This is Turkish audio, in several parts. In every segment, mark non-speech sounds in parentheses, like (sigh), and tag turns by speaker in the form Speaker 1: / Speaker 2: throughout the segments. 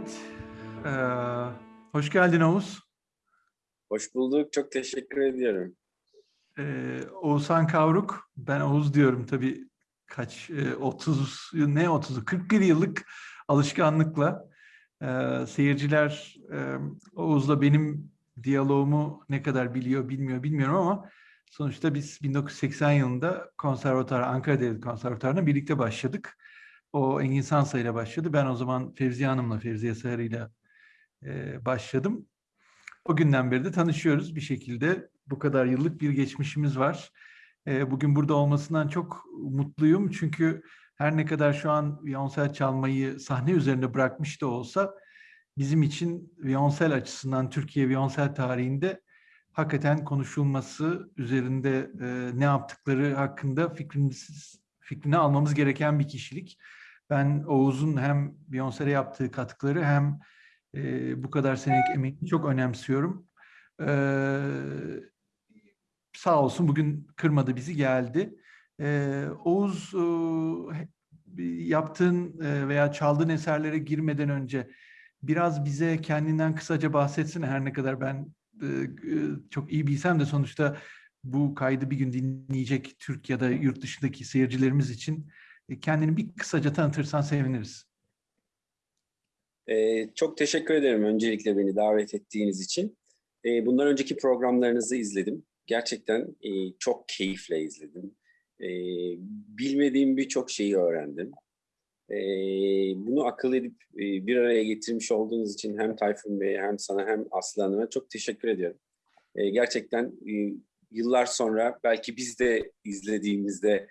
Speaker 1: Evet. Ee, hoş geldin Oğuz.
Speaker 2: Hoş bulduk. Çok teşekkür ediyorum.
Speaker 1: Ee, Oğuzhan Kavruk. Ben Oğuz diyorum tabii kaç e, 30 ne 30'u 41 yıllık alışkanlıkla e, seyirciler e, Oğuz'la benim diyaloğumu ne kadar biliyor bilmiyor bilmiyorum ama sonuçta biz 1980 yılında konservatuar Ankara Devlet Konservatuarı'na birlikte başladık. O Engin Sansa ile başladı. Ben o zaman Fevziye Hanım'la, Fevziye Sarı ile e, başladım. O günden beri de tanışıyoruz bir şekilde. Bu kadar yıllık bir geçmişimiz var. E, bugün burada olmasından çok mutluyum. Çünkü her ne kadar şu an viyonsel çalmayı sahne üzerinde bırakmış da olsa bizim için viyonsel açısından Türkiye viyonsel tarihinde hakikaten konuşulması, üzerinde e, ne yaptıkları hakkında fikrimiz, fikrini almamız gereken bir kişilik. Ben Oğuz'un hem Beyoncé'ye yaptığı katkıları hem e, bu kadar senelik emeğini çok önemsiyorum. Ee, sağ olsun bugün kırmadı bizi geldi. Ee, Oğuz e, yaptığın e, veya çaldığın eserlere girmeden önce biraz bize kendinden kısaca bahsetsin. Her ne kadar ben e, çok iyi bilsem de sonuçta bu kaydı bir gün dinleyecek Türk ya da yurt dışındaki seyircilerimiz için kendini bir kısaca tanıtırsan seviniriz.
Speaker 2: Ee, çok teşekkür ederim öncelikle beni davet ettiğiniz için. Ee, bundan önceki programlarınızı izledim. Gerçekten e, çok keyifle izledim. Ee, bilmediğim birçok şeyi öğrendim. Ee, bunu akıl edip e, bir araya getirmiş olduğunuz için hem Tayfun Bey'e hem sana hem Aslı Hanım'a çok teşekkür ediyorum. Ee, gerçekten e, yıllar sonra belki biz de izlediğimizde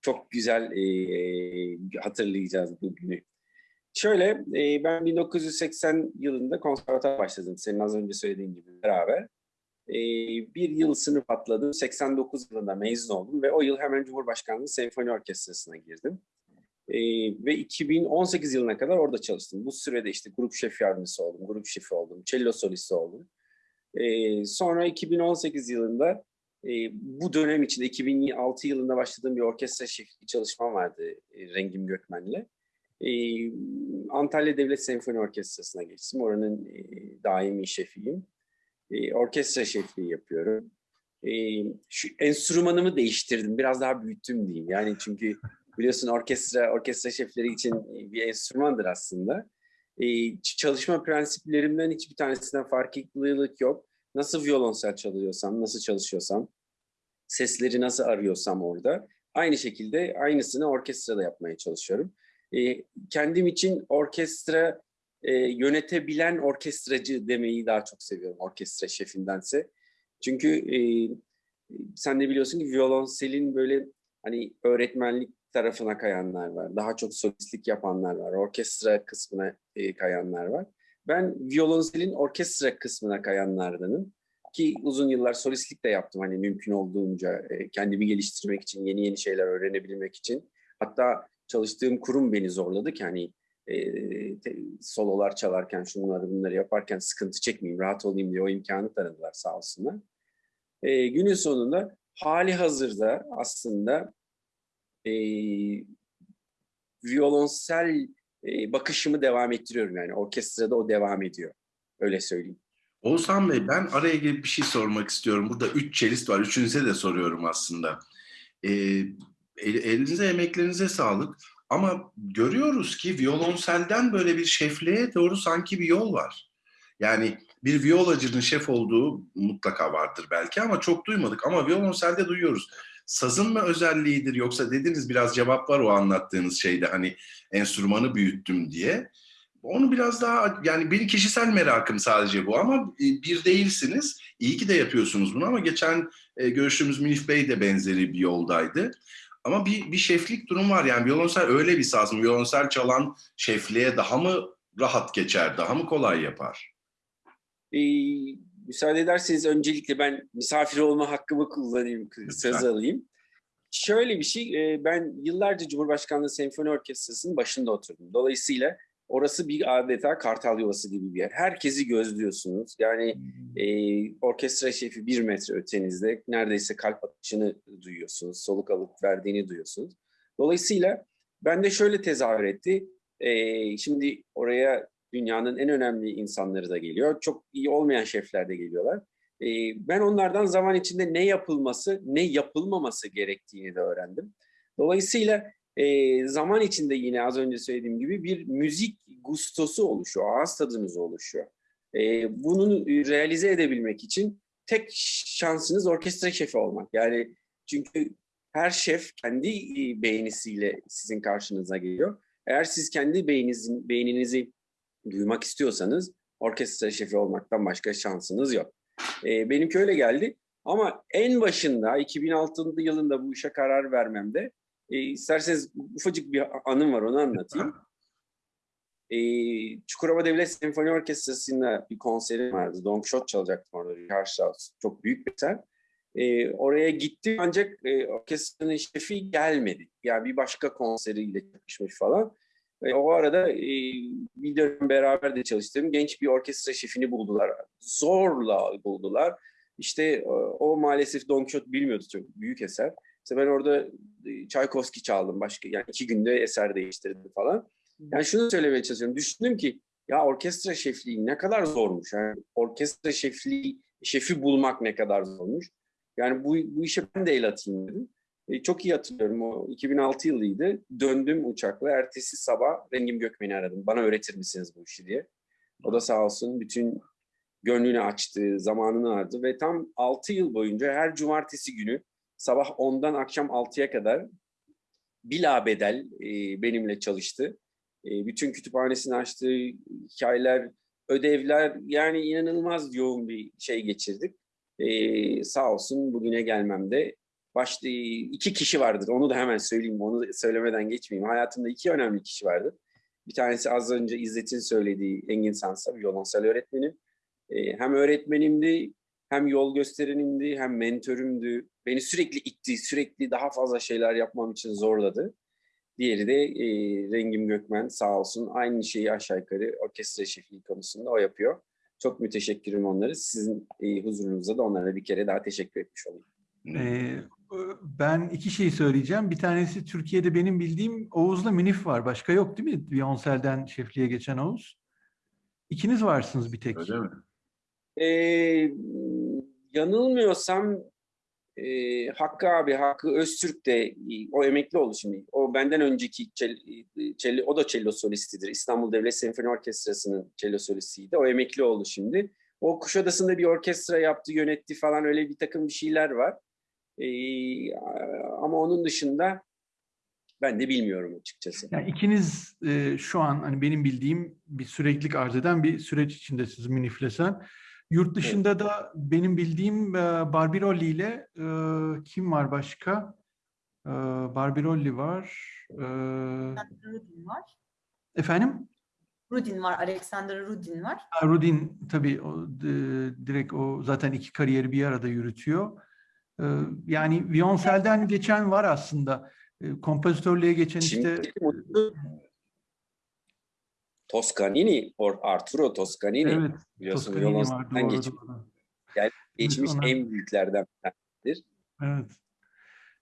Speaker 2: çok güzel e, hatırlayacağız bu günü. Şöyle, e, ben 1980 yılında konservatuar başladım. Senin az önce söylediğin gibi beraber. E, bir yıl sınıf atladım. 89 yılında mezun oldum ve o yıl hemen Cumhurbaşkanlığı Senfoni Orkestrası'na girdim. E, ve 2018 yılına kadar orada çalıştım. Bu sürede işte grup şef yardımcısı oldum, grup şefi oldum, cello solisti oldum. E, sonra 2018 yılında e, bu dönem içinde 2006 yılında başladığım bir orkestra şefliği çalışmam vardı e, Rengim Gökmen'le. E, Antalya Devlet Senfoni Orkestrası'na geçtim. Oranın e, daimi şefiyim. E, orkestra şefliği yapıyorum. E, şu enstrümanımı değiştirdim. Biraz daha büyüttüm diyeyim. Yani çünkü biliyorsun orkestra orkestra şefleri için bir enstrümandır aslında. E, çalışma prensiplerimden hiçbir tanesinden farklılık yok. Nasıl violonsel çalıyorsam, nasıl çalışıyorsam, sesleri nasıl arıyorsam orada, aynı şekilde aynısını orkestrada yapmaya çalışıyorum. E, kendim için orkestra e, yönetebilen orkestracı demeyi daha çok seviyorum orkestra şefindense. Çünkü e, sen de biliyorsun ki violonselin böyle hani öğretmenlik tarafına kayanlar var. Daha çok solistlik yapanlar var. Orkestra kısmına e, kayanlar var. Ben violonselin orkestra kısmına kayanlardanım. Ki uzun yıllar solistlik de yaptım hani mümkün olduğunca e, kendimi geliştirmek için, yeni yeni şeyler öğrenebilmek için. Hatta çalıştığım kurum beni zorladı ki hani e, sololar çalarken şunları bunları yaparken sıkıntı çekmeyeyim, rahat olayım diye o imkanı tanıdılar sağ olsunlar. E, günün sonunda hali hazırda aslında e, violonsel e, bakışımı devam ettiriyorum yani orkestrada o devam ediyor. Öyle söyleyeyim.
Speaker 3: Oğuzhan Bey ben araya girip bir şey sormak istiyorum. Burada üç çelist var. Üçünüze de soruyorum aslında. Ee, elinize emeklerinize sağlık. Ama görüyoruz ki violonselden böyle bir şefliğe doğru sanki bir yol var. Yani bir violacının şef olduğu mutlaka vardır belki ama çok duymadık. Ama violonselde duyuyoruz. Sazın mı özelliğidir yoksa dediniz biraz cevap var o anlattığınız şeyde hani enstrümanı büyüttüm diye. Onu biraz daha yani benim kişisel merakım sadece bu ama bir değilsiniz. İyi ki de yapıyorsunuz bunu ama geçen e, görüştüğümüz Münif Bey de benzeri bir yoldaydı. Ama bir, bir şeflik durum var yani violonsel öyle bir saz mı? Violonsel çalan şefliğe daha mı rahat geçer, daha mı kolay yapar?
Speaker 2: Ee, müsaade ederseniz öncelikle ben misafir olma hakkımı kullanayım, söz alayım. Şöyle bir şey, ben yıllarca Cumhurbaşkanlığı Senfoni Orkestrası'nın başında oturdum. Dolayısıyla orası bir adeta kartal yuvası gibi bir yer. Herkesi gözlüyorsunuz. Yani e, orkestra şefi bir metre ötenizde neredeyse kalp atışını duyuyorsunuz. Soluk alıp verdiğini duyuyorsunuz. Dolayısıyla ben de şöyle tezahür etti. E, şimdi oraya Dünyanın en önemli insanları da geliyor. Çok iyi olmayan şefler de geliyorlar. E, ben onlardan zaman içinde ne yapılması, ne yapılmaması gerektiğini de öğrendim. Dolayısıyla e, zaman içinde yine az önce söylediğim gibi bir müzik gustosu oluşuyor, ağız tadınız oluşuyor. E, bunu realize edebilmek için tek şansınız orkestra şefi olmak. Yani çünkü her şef kendi e, beğenisiyle sizin karşınıza geliyor. Eğer siz kendi beyninizin, beyninizi duymak istiyorsanız orkestra şefi olmaktan başka şansınız yok. E, benimki öyle geldi. Ama en başında 2006 yılında bu işe karar vermemde e, isterseniz ufacık bir anım var onu anlatayım. E, Çukurova Devlet Senfoni Orkestrası'nda bir konserim vardı. Don Quixote çalacaktım orada. Richard Strauss. Çok büyük bir eser. E, oraya gittim ancak e, orkestranın şefi gelmedi. Yani bir başka konseriyle çalışmış falan. Ve o arada e, bir dönem beraber de çalıştığım genç bir orkestra şefini buldular. Zorla buldular. İşte o, o maalesef Don Quixote bilmiyordu çok büyük eser. İşte ben orada e, Tchaikovsky çaldım başka yani iki günde eser değiştirdim falan. Yani şunu söylemeye çalışıyorum. Düşündüm ki ya orkestra şefliği ne kadar zormuş. Yani orkestra şefliği şefi bulmak ne kadar zormuş. Yani bu, bu işe ben de el atayım dedim. E, çok iyi hatırlıyorum. O 2006 yılıydı. Döndüm uçakla. Ertesi sabah Rengim Gökmen'i aradım. Bana öğretir misiniz bu işi diye. O da sağ olsun bütün gönlünü açtı, zamanını harcadı ve tam 6 yıl boyunca her cumartesi günü sabah 10'dan akşam 6'ya kadar bilabedel e, benimle çalıştı. E, bütün kütüphanesini açtı, hikayeler, ödevler yani inanılmaz yoğun bir şey geçirdik. E, sağ olsun bugüne gelmemde başta iki kişi vardır. Onu da hemen söyleyeyim. Onu söylemeden geçmeyeyim. Hayatımda iki önemli kişi vardır. Bir tanesi az önce İzzet'in söylediği Engin Sansa, violonsel öğretmenim. E, hem öğretmenimdi, hem yol gösterenimdi, hem mentörümdü. Beni sürekli itti, sürekli daha fazla şeyler yapmam için zorladı. Diğeri de e, Rengim Gökmen sağ olsun. Aynı şeyi aşağı yukarı orkestra şefliği konusunda o yapıyor. Çok müteşekkirim onları. Sizin e, huzurunuzda da onlara bir kere daha teşekkür etmiş olayım.
Speaker 1: Ee, ben iki şey söyleyeceğim. Bir tanesi Türkiye'de benim bildiğim Oğuz'la Münif var. Başka yok değil mi? Violonsel'den şefliğe geçen Oğuz. İkiniz varsınız bir tek.
Speaker 3: Öyle mi?
Speaker 2: Ee, yanılmıyorsam e, Hakkı abi, Hakkı Öztürk de o emekli oldu şimdi. O benden önceki çel, çel, o da cello solistidir. İstanbul Devlet Senfoni Orkestrası'nın cello solistiydi. O emekli oldu şimdi. O Kuşadası'nda bir orkestra yaptı, yönetti falan öyle bir takım bir şeyler var. Ee, ama onun dışında ben de bilmiyorum açıkçası.
Speaker 1: Yani ikiniz e, şu an hani benim bildiğim bir süreklilik arz eden bir süreç içindesiniz Müniflesen. Yurt dışında evet. da benim bildiğim e, Barbirolli ile e, kim var başka? E, Barbirolli var. E,
Speaker 4: Rudin var.
Speaker 1: Efendim?
Speaker 4: Rudin var, Alexander Rudin var.
Speaker 1: Ha, Rudin tabii o, direkt o zaten iki kariyeri bir arada yürütüyor. E, yani Violoncel'den geçen var aslında. E, kompozitörlüğe geçen
Speaker 2: Şimdi, Toscanini, Arturo Toscanini.
Speaker 1: Evet,
Speaker 2: biliyorsun
Speaker 1: doğru,
Speaker 2: geçmiş, yani geçmiş
Speaker 1: ona-
Speaker 2: en büyüklerden bir tanesidir.
Speaker 1: Evet.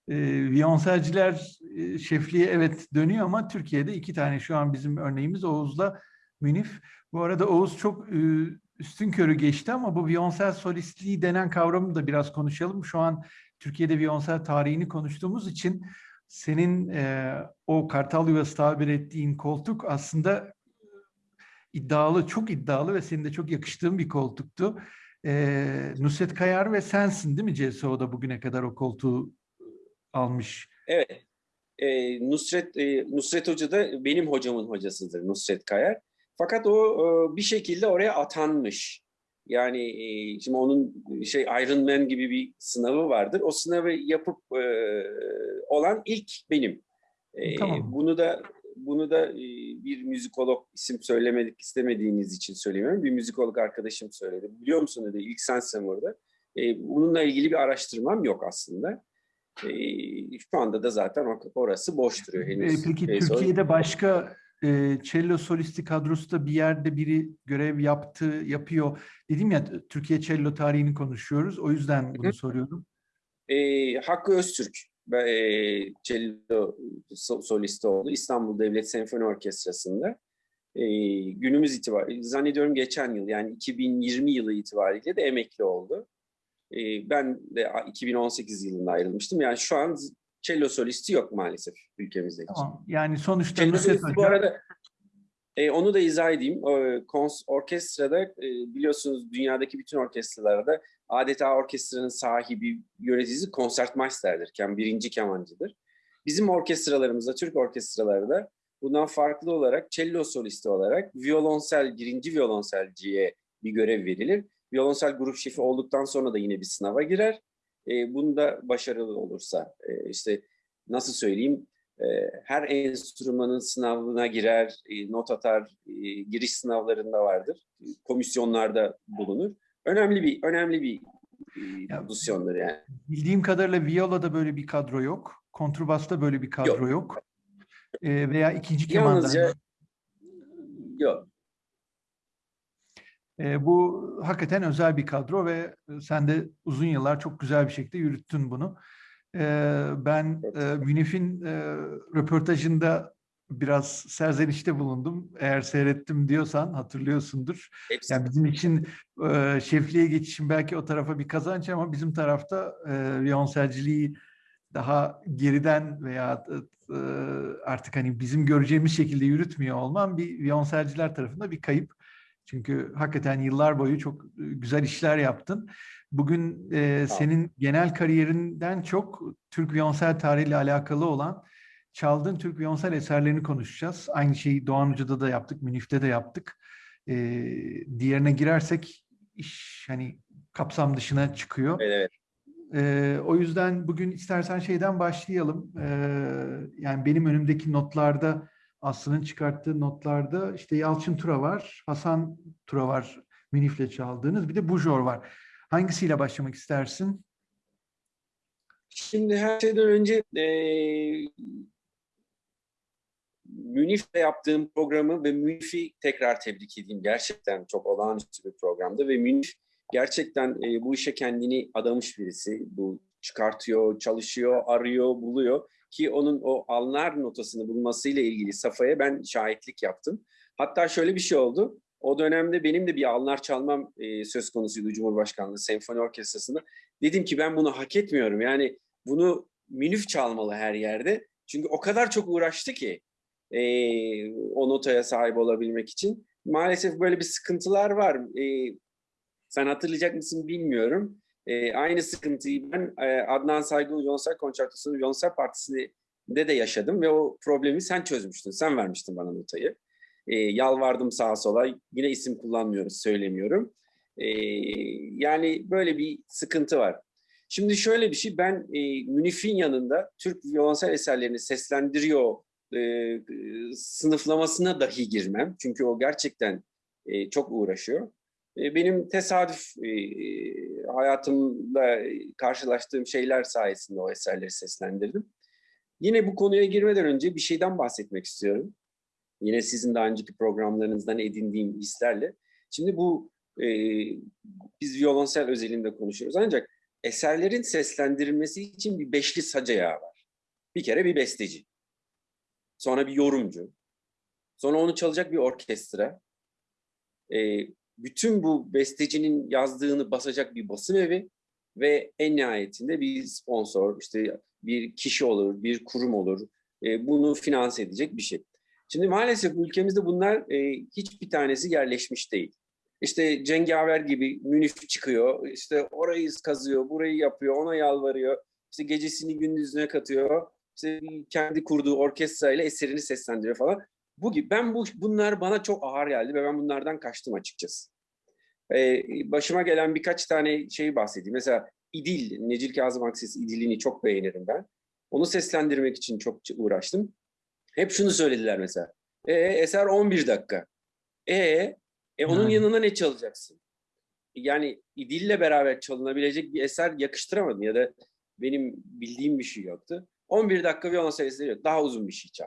Speaker 1: E, Violonselciler e, şefliğe evet dönüyor ama Türkiye'de iki tane şu an bizim örneğimiz Oğuz'la Münif. Bu arada Oğuz çok e, üstün körü geçti ama bu violonsel solistliği denen kavramı da biraz konuşalım. Şu an Türkiye'de violonsel tarihini konuştuğumuz için senin e, o kartal yuvası tabir ettiğin koltuk aslında iddialı, çok iddialı ve senin de çok yakıştığın bir koltuktu. E, Nusret Kayar ve sensin değil mi CSO'da bugüne kadar o koltuğu almış?
Speaker 2: Evet. Ee, Nusret e, Nusret Hoca da benim hocamın hocasıdır Nusret Kayar. Fakat o e, bir şekilde oraya atanmış. Yani e, şimdi onun şey Iron Man gibi bir sınavı vardır. O sınavı yapıp e, olan ilk benim. E,
Speaker 1: Tamam.
Speaker 2: Bunu da bunu da e, bir müzikolog isim söylemedik istemediğiniz için söylemiyorum. Bir müzikolog arkadaşım söyledi. Biliyor musun dedi ilk sensin orada. E, bununla ilgili bir araştırmam yok aslında. E, şu anda da zaten or- orası boş duruyor
Speaker 1: E,
Speaker 2: henüz.
Speaker 1: Peki Türkiye'de başka e, cello solisti kadrosu da bir yerde biri görev yaptı, yapıyor. Dedim ya Türkiye cello tarihini konuşuyoruz. O yüzden bunu soruyorum.
Speaker 2: E, Hakkı Öztürk e, cello so- solisti oldu İstanbul Devlet Senfoni Orkestrası'nda. e, günümüz itibariyle zannediyorum geçen yıl yani 2020 yılı itibariyle de emekli oldu. E, ben de 2018 yılında ayrılmıştım. Yani şu an cello solisti yok maalesef ülkemizde.
Speaker 1: Tamam. Yani sonuçta
Speaker 2: Cello solisti bu arada e, onu da izah edeyim. O, kons- orkestrada e, biliyorsunuz dünyadaki bütün orkestralarda adeta orkestranın sahibi, yöneticisi konsertmeisterdir. Birinci kemancıdır. Bizim orkestralarımızda, Türk orkestralarında bundan farklı olarak cello solisti olarak violonsel, birinci violonselciye bir görev verilir. Violonsel grup şefi olduktan sonra da yine bir sınava girer. E, bunda başarılı olursa e, işte nasıl söyleyeyim e, her enstrümanın sınavına girer, e, not atar, e, giriş sınavlarında vardır. Komisyonlarda bulunur. Önemli bir önemli bir e,
Speaker 1: Ya-
Speaker 2: pozisyondur yani.
Speaker 1: Bildiğim kadarıyla Viola'da böyle bir kadro yok. Kontrbasta böyle bir kadro yok. Ee, veya ikinci kemanda.
Speaker 2: Yalnızca yok.
Speaker 1: Ee, bu hakikaten özel bir kadro ve sen de uzun yıllar çok güzel bir şekilde yürüttün bunu. Ee, ben e, Münif'in e, röportajında biraz serzenişte bulundum. Eğer seyrettim diyorsan hatırlıyorsundur.
Speaker 2: Hepsi
Speaker 1: Yani bizim için e, şefliğe geçişim belki o tarafa bir kazanç ama bizim tarafta e, viyonselciliği daha geriden veya e, artık hani bizim göreceğimiz şekilde yürütmüyor olmam bir viyonselciler tarafında bir kayıp. Çünkü hakikaten yıllar boyu çok e, güzel işler yaptın. Bugün e, senin genel kariyerinden çok Türk viyonsel tarihiyle alakalı olan çaldığın Türk viyonsel eserlerini konuşacağız. Aynı şeyi Doğan Hoca'da da yaptık, Münif'te de yaptık. E, diğerine girersek iş hani kapsam dışına çıkıyor.
Speaker 2: evet, evet.
Speaker 1: Ee, o yüzden bugün istersen şeyden başlayalım. Ee, yani benim önümdeki notlarda, Aslı'nın çıkarttığı notlarda işte Yalçın Tura var, Hasan Tura var, Münif'le çaldığınız. Bir de Bujor var. Hangisiyle başlamak istersin?
Speaker 2: Şimdi her şeyden önce eee Münif'le yaptığım programı ve Münif'i tekrar tebrik edeyim. Gerçekten çok olağanüstü bir programdı ve Münif gerçekten e, bu işe kendini adamış birisi. Bu çıkartıyor, çalışıyor, arıyor, buluyor ki onun o anlar notasını bulmasıyla ilgili Safa'ya ben şahitlik yaptım. Hatta şöyle bir şey oldu. O dönemde benim de bir anlar çalmam e, söz konusuydu Cumhurbaşkanlığı Senfoni Orkestrası'nda. Dedim ki ben bunu hak etmiyorum. Yani bunu Münif çalmalı her yerde. Çünkü o kadar çok uğraştı ki e, o notaya sahip olabilmek için. Maalesef böyle bir sıkıntılar var. E, sen hatırlayacak mısın bilmiyorum. E, aynı sıkıntıyı ben e, Adnan Saygın Violonsel Konçertosu'nun Violonsel Partisi'nde de yaşadım ve o problemi sen çözmüştün. Sen vermiştin bana notayı. E, yalvardım sağa sola. Yine isim kullanmıyoruz, söylemiyorum. E, yani böyle bir sıkıntı var. Şimdi şöyle bir şey, ben e, Münif'in yanında Türk violonsel eserlerini seslendiriyor e, sınıflamasına dahi girmem. Çünkü o gerçekten e, çok uğraşıyor. E, benim tesadüf e, hayatımda karşılaştığım şeyler sayesinde o eserleri seslendirdim. Yine bu konuya girmeden önce bir şeyden bahsetmek istiyorum. Yine sizin daha önceki programlarınızdan edindiğim hislerle. Şimdi bu e, biz violonsel özelinde konuşuyoruz ancak eserlerin seslendirilmesi için bir beşli sac ayağı var. Bir kere bir besteci. Sonra bir yorumcu. Sonra onu çalacak bir orkestra. E, bütün bu bestecinin yazdığını basacak bir basım evi ve en nihayetinde bir sponsor, işte bir kişi olur, bir kurum olur. E, bunu finanse edecek bir şey. Şimdi maalesef ülkemizde bunlar e, hiçbir tanesi yerleşmiş değil. İşte Cengaver gibi Münif çıkıyor, işte orayı kazıyor, burayı yapıyor, ona yalvarıyor. İşte gecesini gündüzüne katıyor. İşte kendi kurduğu orkestrayla eserini seslendiriyor falan. Bu gibi. Ben bu bunlar bana çok ağır geldi ve ben bunlardan kaçtım açıkçası. Ee, başıma gelen birkaç tane şeyi bahsedeyim. Mesela İdil, Necil Kazım Akses İdil'ini çok beğenirim ben. Onu seslendirmek için çok uğraştım. Hep şunu söylediler mesela. E, eser 11 dakika. E, e onun
Speaker 1: Yani.
Speaker 2: yanına ne çalacaksın? Yani İdil'le beraber çalınabilecek bir eser yakıştıramadın ya da benim bildiğim bir şey yoktu. 11 dakika violonsel eseri yok. Daha uzun bir şey çal.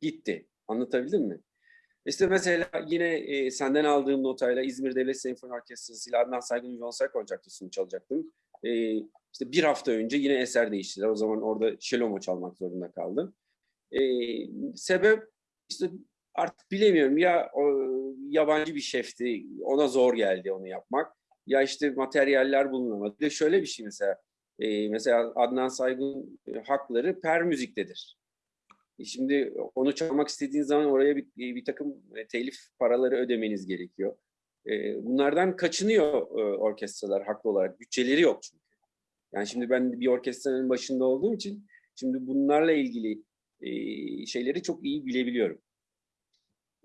Speaker 2: Gitti. Anlatabildim mi? İşte mesela yine e, senden aldığım notayla İzmir Devlet Senfoni Orkestrası ile Adnan Saygın Violonsel Konçertosu'nu çalacaktım. E, işte bir hafta önce yine eser değiştiler. O zaman orada Şelomo çalmak zorunda kaldım. E, sebep işte artık bilemiyorum ya o, yabancı bir şefti ona zor geldi onu yapmak ya işte materyaller bulunamadı. Bir de şöyle bir şey mesela e, mesela Adnan Saygın e, hakları per müziktedir. E, Şimdi onu çalmak istediğiniz zaman oraya bir, bir takım e, telif paraları ödemeniz gerekiyor. E, Bunlardan kaçınıyor e, orkestralar haklı olarak. Bütçeleri yok çünkü. Yani şimdi ben bir orkestranın başında olduğum için şimdi bunlarla ilgili e, şeyleri çok iyi bilebiliyorum.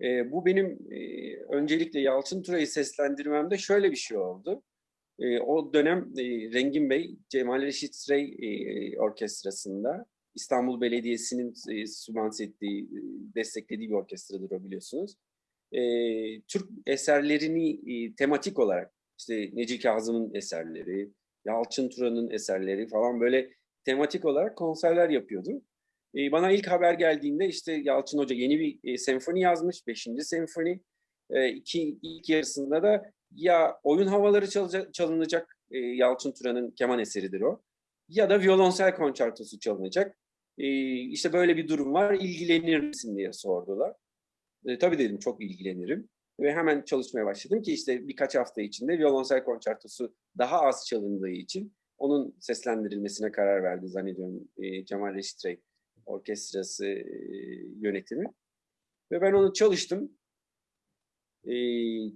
Speaker 2: E, bu benim e, öncelikle Yalçın Tura'yı seslendirmemde şöyle bir şey oldu. E, o dönem e, Rengin Bey, Cemal Reşit Rey e, orkestrasında İstanbul Belediyesi'nin e, sübvanse ettiği, e, desteklediği bir orkestradır o biliyorsunuz. E, Türk eserlerini e, tematik olarak, işte Necip Kazım'ın eserleri, Yalçın Tura'nın eserleri falan böyle tematik olarak konserler yapıyordu. E, bana ilk haber geldiğinde işte Yalçın Hoca yeni bir e, senfoni yazmış, 5. senfoni. E, iki, ilk yarısında da ya oyun havaları çalacak, çalınacak, e, Yalçın Tura'nın keman eseridir o. Ya da violonsel konçertosu çalınacak. E, işte böyle bir durum var, ilgilenir misin diye sordular. E, tabii dedim çok ilgilenirim. Ve hemen çalışmaya başladım ki işte birkaç hafta içinde violonsel konçertosu daha az çalındığı için onun seslendirilmesine karar verdi zannediyorum e, Cemal Reşit Rey orkestrası e, yönetimi. Ve ben onu çalıştım. E,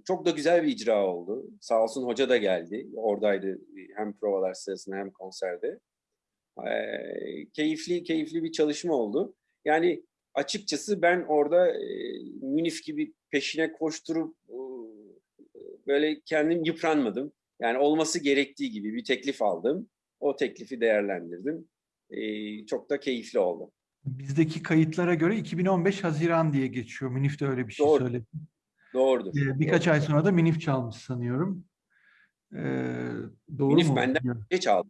Speaker 2: çok da güzel bir icra oldu. Sağ olsun hoca da geldi. Oradaydı e, hem provalar sırasında hem konserde. E, keyifli keyifli bir çalışma oldu. Yani açıkçası ben orada e, Münif gibi peşine koşturup e, böyle kendim yıpranmadım. Yani olması gerektiği gibi bir teklif aldım. O teklifi değerlendirdim. E, çok da keyifli oldu.
Speaker 1: Bizdeki kayıtlara göre 2015 Haziran diye geçiyor. Münif de öyle bir şey
Speaker 2: Doğru.
Speaker 1: söyledi.
Speaker 2: Doğrudur.
Speaker 1: Ee, birkaç ay sonra da Minif çalmış sanıyorum. Ee, doğru
Speaker 2: Münif
Speaker 1: mu?
Speaker 2: benden önce çaldı.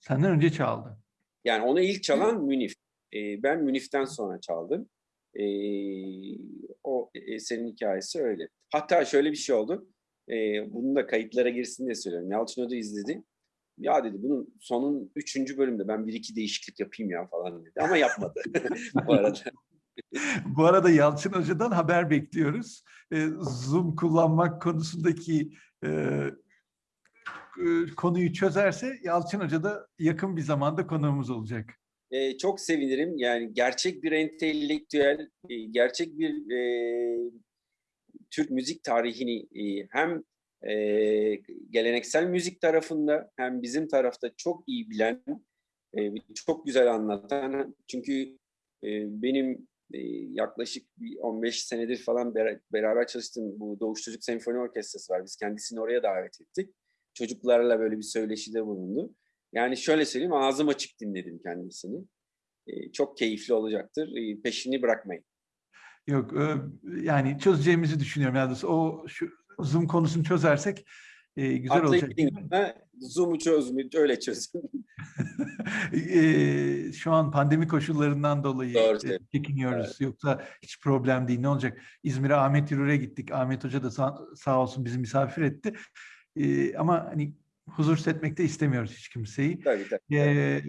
Speaker 1: Senden önce çaldı.
Speaker 2: Yani onu ilk çalan Münif. E, ben Münif'ten sonra çaldım. E, o eserin hikayesi öyle. Hatta şöyle bir şey oldu. E, bunu da kayıtlara girsin diye söylüyorum. Yalçın Hoca izledi. Ya dedi bunun sonun üçüncü bölümde ben bir iki değişiklik yapayım ya falan dedi. Ama yapmadı (laughs) bu arada.
Speaker 1: Bu arada Yalçın Hoca'dan haber bekliyoruz. Ee, Zoom kullanmak konusundaki e, e, konuyu çözerse Yalçın Hoca da yakın bir zamanda konuğumuz olacak.
Speaker 2: E, çok sevinirim. Yani gerçek bir entelektüel, e, gerçek bir e, Türk müzik tarihini e, hem e, geleneksel müzik tarafında hem bizim tarafta çok iyi bilen, e, çok güzel anlatan. Çünkü e, benim e, yaklaşık bir 15 senedir falan bera- beraber çalıştığım bu Doğuş Çocuk Senfoni Orkestrası var. Biz kendisini oraya davet ettik. Çocuklarla böyle bir söyleşide bulundu. Yani şöyle söyleyeyim, ağzım açık dinledim kendisini. E, çok keyifli olacaktır. E, peşini bırakmayın.
Speaker 1: Yok yani çözeceğimizi düşünüyorum. Yani o şu Zoom konusunu çözersek e, güzel
Speaker 2: Atlayıp
Speaker 1: olacak.
Speaker 2: gidin. Ha, Zoom'u çözün, öyle çözün. (laughs) (laughs)
Speaker 1: Eee, şu an pandemi koşullarından dolayı
Speaker 2: Doğru
Speaker 1: e, çekiniyoruz. Yoksa hiç problem değil. Ne olacak? İzmir'e Ahmet Yürür'e gittik. Ahmet Hoca da sağ, sağ olsun bizi misafir etti. Eee, ama hani huzursuz etmek de istemiyoruz hiç kimseyi.
Speaker 2: tabii tabii.
Speaker 1: Eee,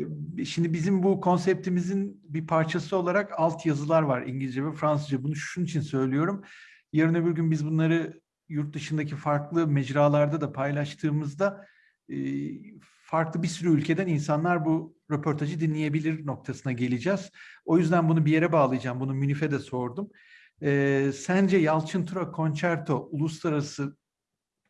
Speaker 1: şimdi bizim bu konseptimizin bir parçası olarak alt yazılar var İngilizce ve Fransızca. Bunu şunun için söylüyorum. Yarın öbür gün biz bunları yurt dışındaki farklı mecralarda da paylaştığımızda e, farklı bir sürü ülkeden insanlar bu röportajı dinleyebilir noktasına geleceğiz. O yüzden bunu bir yere bağlayacağım. Bunu Münif'e de sordum. E, sence Yalçın Tura Concerto uluslararası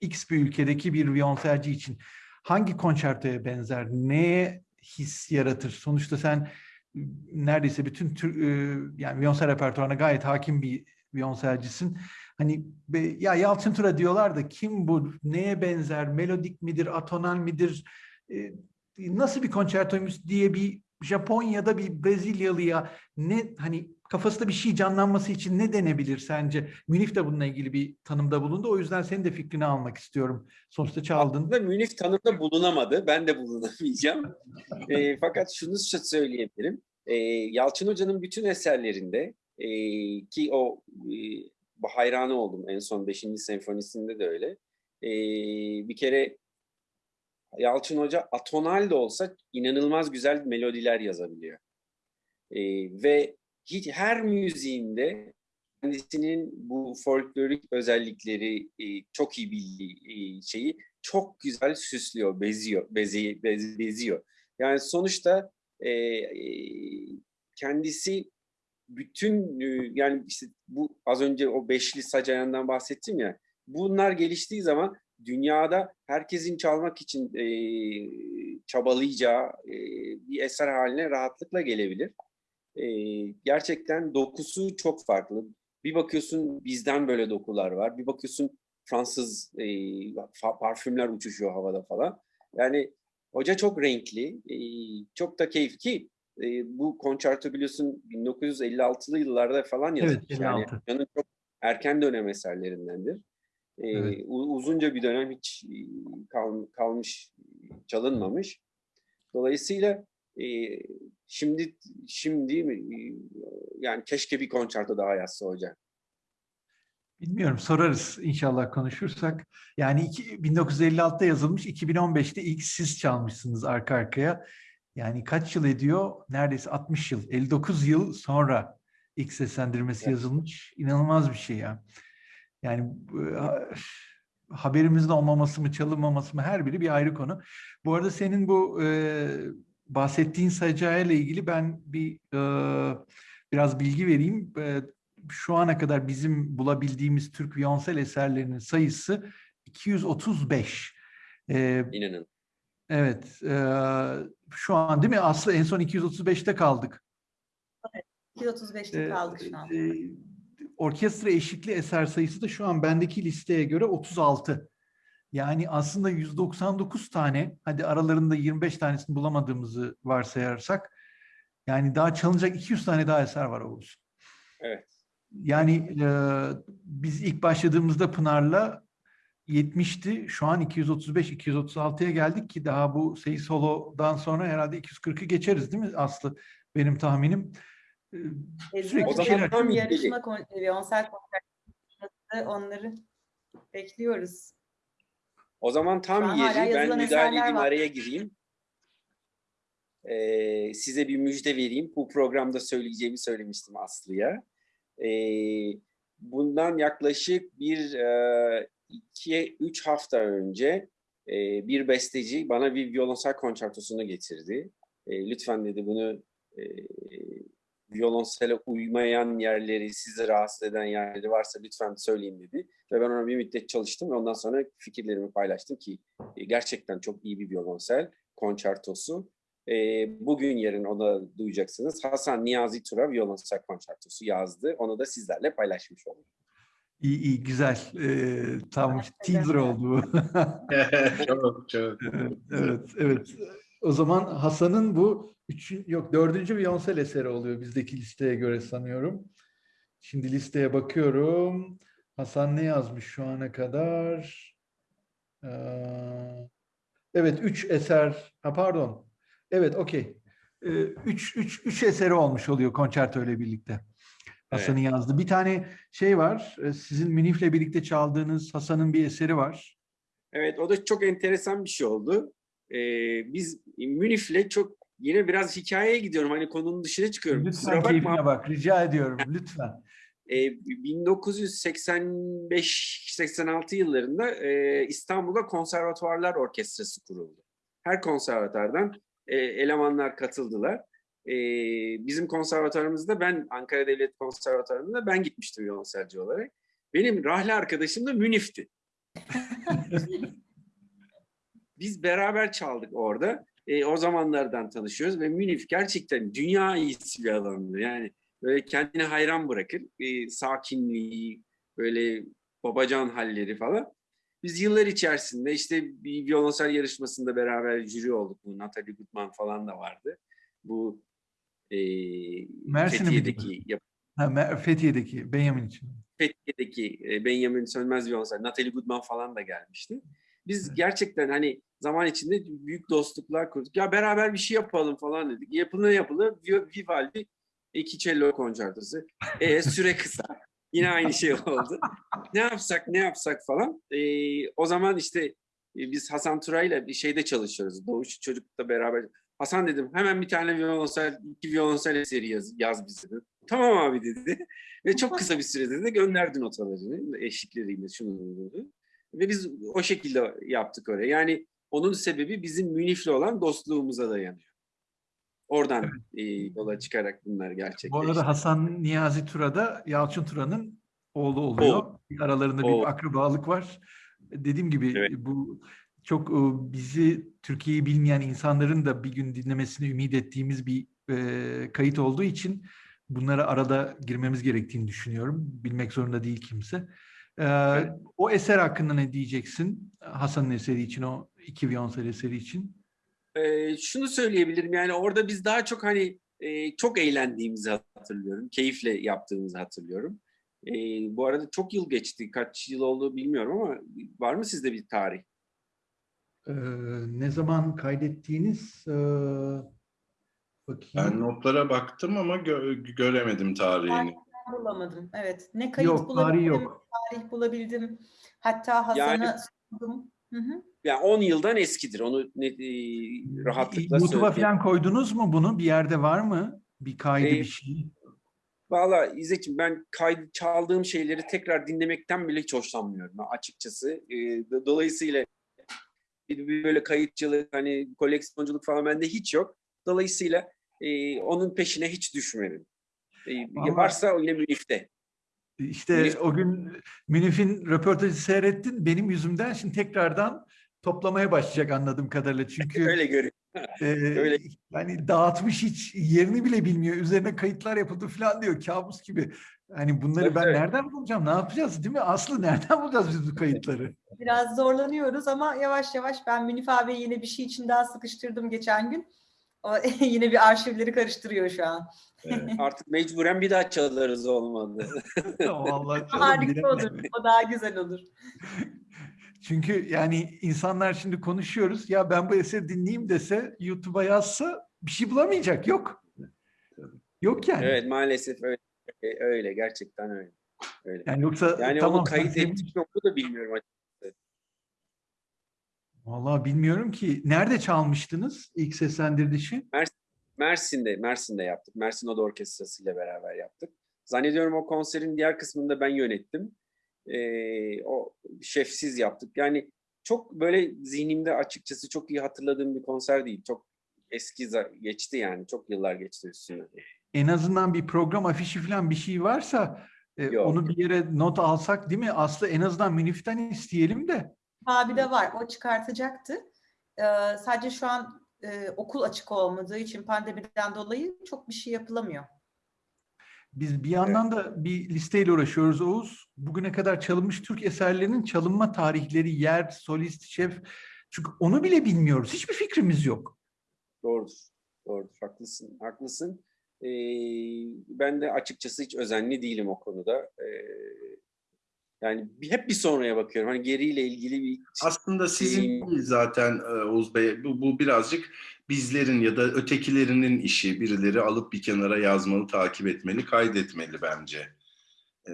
Speaker 1: X bir ülkedeki bir violonselci için hangi konçertoya benzer? Neye his yaratır? Sonuçta sen e, neredeyse bütün tür, e, yani violonsel repertuarına gayet hakim bir violonselcisin. Hani be- ya Yalçın Tura diyorlar da kim bu? Neye benzer? Melodik midir? Atonal midir? E, nasıl bir konçertoymuş diye bir Japonya'da bir Brezilyalıya ne hani kafasında bir şey canlanması için ne denebilir sence? Münif de bununla ilgili bir tanımda bulundu. O yüzden senin de fikrini almak istiyorum. Sonuçta çaldın.
Speaker 2: Aslında Münif tanımda bulunamadı. Ben de bulunamayacağım. (laughs) E, fakat şunu sö- söyleyebilirim. E, Yalçın Hoca'nın bütün eserlerinde e, ki o e, hayranı oldum en son 5. senfonisinde de öyle. E, bir kere Yalçın Hoca atonal de olsa inanılmaz güzel melodiler yazabiliyor. E, ve hiç her müziğinde kendisinin bu folklorik özellikleri e, çok iyi bildiği e, şeyi çok güzel süslüyor, beziyor, bezi, bez- beziyor. Yani sonuçta e, kendisi bütün e, yani işte bu az önce o beşli sac ayağından bahsettim ya. Bunlar geliştiği zaman dünyada herkesin çalmak için e, çabalayacağı e, bir eser haline rahatlıkla gelebilir. E, gerçekten dokusu çok farklı. Bir bakıyorsun bizden böyle dokular var. Bir bakıyorsun Fransız e, parfümler uçuşuyor havada falan. Yani hoca çok renkli, e, çok da keyifli e, bu konçerto biliyorsun 1956'lı yıllarda falan
Speaker 1: Evet,
Speaker 2: yazılmış. yani
Speaker 1: 56.
Speaker 2: Hoca'nın çok erken dönem eserlerindendir. E,
Speaker 1: Evet.
Speaker 2: uzunca bir dönem hiç e, kal- kalmış, çalınmamış. Dolayısıyla e, şimdi şimdi e, yani keşke bir konçerto daha yazsa hoca.
Speaker 1: Bilmiyorum sorarız inşallah konuşursak. Yani iki- 1956'da yazılmış, 2015'te ilk siz çalmışsınız arka arkaya. Yani kaç yıl ediyor? Neredeyse 60 yıl, 59 yıl sonra ilk seslendirmesi
Speaker 2: Evet.
Speaker 1: yazılmış. İnanılmaz bir şey ya. Yani ha- haberimizin olmaması mı, çalınmaması mı her biri bir ayrı konu. Bu arada senin bu e, bahsettiğin sacayla ilgili ben bir e, biraz bilgi vereyim. E, şu ana kadar bizim bulabildiğimiz Türk viyonsel eserlerinin sayısı 235. Ee,
Speaker 2: İnanın.
Speaker 1: Evet, e, şu an değil mi? Aslı en son 235'te kaldık.
Speaker 4: 235'te
Speaker 1: Ee,
Speaker 4: kaldık şu an.
Speaker 1: e, orkestra eşlikli eser sayısı da şu an bendeki listeye göre 36. Yani aslında 199 tane, hadi aralarında 25 tanesini bulamadığımızı varsayarsak, yani daha çalınacak 200 tane daha eser var Oğuz.
Speaker 2: Evet.
Speaker 1: Yani e, biz ilk başladığımızda Pınar'la 70'ti. Şu an 235-236'ya geldik ki daha bu Sey Solo'dan sonra herhalde 240'ı geçeriz değil mi Aslı? Benim tahminim. E, sürekli
Speaker 2: O
Speaker 1: bir
Speaker 2: zaman
Speaker 1: şeyler.
Speaker 2: tam
Speaker 4: yarışma kon Beyoncé konserleri onları bekliyoruz.
Speaker 2: O zaman tam yeri ben müdahale edeyim
Speaker 4: var.
Speaker 2: araya gireyim. Ee, size bir müjde vereyim. Bu programda söyleyeceğimi söylemiştim Aslı'ya. Ee, bundan yaklaşık bir e, iki, üç hafta önce e, bir besteci bana bir violonsel konçertosunu getirdi. E, lütfen dedi bunu e, violonsele uymayan yerleri, sizi rahatsız eden yerleri varsa lütfen söyleyin dedi. Ve ben ona bir müddet çalıştım ve ondan sonra fikirlerimi paylaştım ki e, gerçekten çok iyi bir violonsel konçertosu. E, bugün yarın onu duyacaksınız. Hasan Niyazi Tura violonsel konçertosu yazdı. Onu da sizlerle paylaşmış oldum.
Speaker 1: İyi iyi güzel. E, tam teaser oldu bu. (laughs) (laughs)
Speaker 3: çok çok.
Speaker 1: Evet, evet. O zaman Hasan'ın bu üçün, yok dördüncü Beyoncé eseri oluyor bizdeki listeye göre sanıyorum. Şimdi listeye bakıyorum. Hasan ne yazmış şu ana kadar? Ee, evet, üç eser. Ha, pardon. Evet, okey. Ee, üç, üç, üç eseri olmuş oluyor konçerto ile birlikte. Hasan'ın yazdığı. Bir tane şey var. e, Sizin Münif'le birlikte çaldığınız Hasan'ın bir eseri var.
Speaker 2: Evet o da çok enteresan bir şey oldu. Ee, biz Münif'le çok yine biraz hikayeye gidiyorum. Hani konunun dışına çıkıyorum.
Speaker 1: Lütfen
Speaker 2: Kusura bakma.
Speaker 1: keyfine bak. Rica ediyorum. Lütfen.
Speaker 2: Ee, 1985-86 yıllarında e, İstanbul'da konservatuvarlar orkestrası kuruldu. Her konservatuardan e, elemanlar katıldılar. E, bizim konservatuarımızda ben Ankara Devlet Konservatuarı'nda ben gitmiştim violonselci olarak. Benim rahli arkadaşım da Münif'ti. (laughs) Biz beraber çaldık orada. E, o zamanlardan tanışıyoruz ve Münif gerçekten dünya iyisi bir adamdı. Yani böyle kendine hayran bırakır. E, sakinliği, böyle babacan halleri falan. Biz yıllar içerisinde işte bir violonsel yarışmasında beraber jüri olduk. Bu Natalie Gutman falan da vardı. Bu e,
Speaker 1: bu?
Speaker 2: Fethiye'deki yap-
Speaker 1: Ha, Fethiye'deki Benjamin için.
Speaker 2: Fethiye'deki e, Benjamin Sönmez violonsel, Natalie Goodman falan da gelmişti. Biz gerçekten hani zaman içinde büyük dostluklar kurduk. Ya beraber bir şey yapalım falan dedik. Yapılır yapılır Vi- Vivaldi iki cello konçertosu. E, süre kısa. (laughs) Yine aynı şey oldu. ne yapsak ne yapsak falan. E, o zaman işte e, biz Hasan Turay'la bir şeyde çalışıyoruz. Doğuş Çocuk'la beraber. Hasan dedim hemen bir tane violonsel, iki violonsel eseri yaz, yaz bize. dedim. Tamam abi dedi. Ve çok kısa bir sürede de gönderdi notalarını eşlikleriyle şunu bunu. Ve biz o şekilde yaptık oraya. Yani onun sebebi bizim Münih'le olan dostluğumuza dayanıyor. Oradan e, yola çıkarak bunlar gerçekleşti.
Speaker 1: Bu arada Hasan Niyazi Tura da Yalçın Tura'nın oğlu oluyor. Aralarında
Speaker 2: Oğul.
Speaker 1: bir akrabalık var. Dediğim gibi
Speaker 2: Evet.
Speaker 1: bu çok e, bizi Türkiye'yi bilmeyen insanların da bir gün dinlemesini ümit ettiğimiz bir e, kayıt olduğu için bunlara arada girmemiz gerektiğini düşünüyorum. Bilmek zorunda değil kimse. E, O eser hakkında ne diyeceksin? Hasan'ın eseri için, o iki Vionsel eseri için.
Speaker 2: Şunu söyleyebilirim yani orada biz daha çok hani e, çok eğlendiğimizi hatırlıyorum. Keyifle yaptığımızı hatırlıyorum. Ee, bu arada çok yıl geçti. Kaç yıl oldu bilmiyorum ama var mı sizde bir tarih?
Speaker 1: E, Ne zaman kaydettiğiniz e, bakayım.
Speaker 3: Ben notlara baktım ama gö- göremedim tarihini.
Speaker 4: Ben bulamadım. Evet. Ne kayıt
Speaker 1: Yok,
Speaker 4: bulabildim,
Speaker 1: tarihi yok.
Speaker 4: tarih bulabildim. Hatta Hasan'a
Speaker 2: Yani-
Speaker 4: sordum. Hı hı.
Speaker 2: Yani 10 yıldan eskidir. Onu ne, e, rahatlıkla
Speaker 1: YouTube'a
Speaker 2: söyleyeyim.
Speaker 1: falan koydunuz mu bunu? Bir yerde var mı? Bir kaydı
Speaker 2: Ee,
Speaker 1: bir şey.
Speaker 2: Valla İzzet'ciğim ben kaydı çaldığım şeyleri tekrar dinlemekten bile hiç hoşlanmıyorum açıkçası. Ee, do- dolayısıyla böyle kayıtçılık, hani koleksiyonculuk falan bende hiç yok. Dolayısıyla e, onun peşine hiç düşmedim. E,
Speaker 1: Ama-
Speaker 2: varsa yine Münif'te.
Speaker 1: İşte
Speaker 2: Münif-
Speaker 1: o gün Münif'in röportajı seyrettin. Benim yüzümden şimdi tekrardan toplamaya başlayacak anladığım kadarıyla. Çünkü (laughs)
Speaker 2: Öyle görüyorum.
Speaker 1: e, (laughs)
Speaker 2: öyle.
Speaker 1: yani dağıtmış hiç yerini bile bilmiyor. Üzerine kayıtlar yapıldı falan diyor. Kabus gibi. Hani bunları
Speaker 2: Tabii,
Speaker 1: ben
Speaker 2: tabii.
Speaker 1: nereden bulacağım? Ne yapacağız değil mi? Aslı nereden bulacağız biz bu kayıtları?
Speaker 4: Biraz zorlanıyoruz ama yavaş yavaş ben Münif abi yine bir şey için daha sıkıştırdım geçen gün. O (laughs) yine bir arşivleri karıştırıyor şu an.
Speaker 3: Evet. (laughs)
Speaker 2: Artık mecburen bir daha çalarız olmadı. (laughs)
Speaker 1: Vallahi
Speaker 4: Harika olur. O daha güzel olur.
Speaker 1: Çünkü yani insanlar şimdi konuşuyoruz. Ya ben bu eseri dinleyeyim dese YouTube'a yazsa bir şey bulamayacak. Yok. Yok yani.
Speaker 2: evet maalesef öyle. Öyle gerçekten öyle. Öyle.
Speaker 1: Yani yoksa
Speaker 2: Yani
Speaker 1: tamam
Speaker 2: onu kayıt mi onu da bilmiyorum açıkçası.
Speaker 1: Vallahi bilmiyorum ki. Nerede çalmıştınız ilk seslendirilişi?
Speaker 2: Mersin'de, Mersin'de yaptık. Mersin Oda Orkestrası ile beraber yaptık. Zannediyorum o konserin diğer kısmını da ben yönettim. Ee, o şefsiz yaptık. Yani çok böyle zihnimde açıkçası çok iyi hatırladığım bir konser değil. Çok eski geçti yani. Çok yıllar geçti üstüne.
Speaker 1: En azından bir program afişi falan bir şey varsa e,
Speaker 2: Yok.
Speaker 1: onu bir yere not alsak değil mi? Aslı en azından Münif'ten isteyelim de.
Speaker 4: Abi de var. O çıkartacaktı. Ee, sadece şu an e, okul açık olmadığı için pandemiden dolayı çok bir şey yapılamıyor.
Speaker 1: Biz bir yandan da bir listeyle uğraşıyoruz Oğuz. Bugüne kadar çalınmış Türk eserlerinin çalınma tarihleri, yer, solist, şef. Çünkü onu bile bilmiyoruz. Hiçbir fikrimiz yok.
Speaker 2: Doğrudur. Doğrudur. Haklısın. Haklısın. Ee, ben de açıkçası hiç özenli değilim o konuda. Ee, yani hep bir sonraya bakıyorum. Hani geriyle ilgili bir
Speaker 3: Aslında sizin
Speaker 2: Ee,
Speaker 3: değil zaten e, Oğuz Bey. Bu, bu birazcık bizlerin ya da ötekilerinin işi. Birileri alıp bir kenara yazmalı, takip etmeli, kaydetmeli bence. Ee,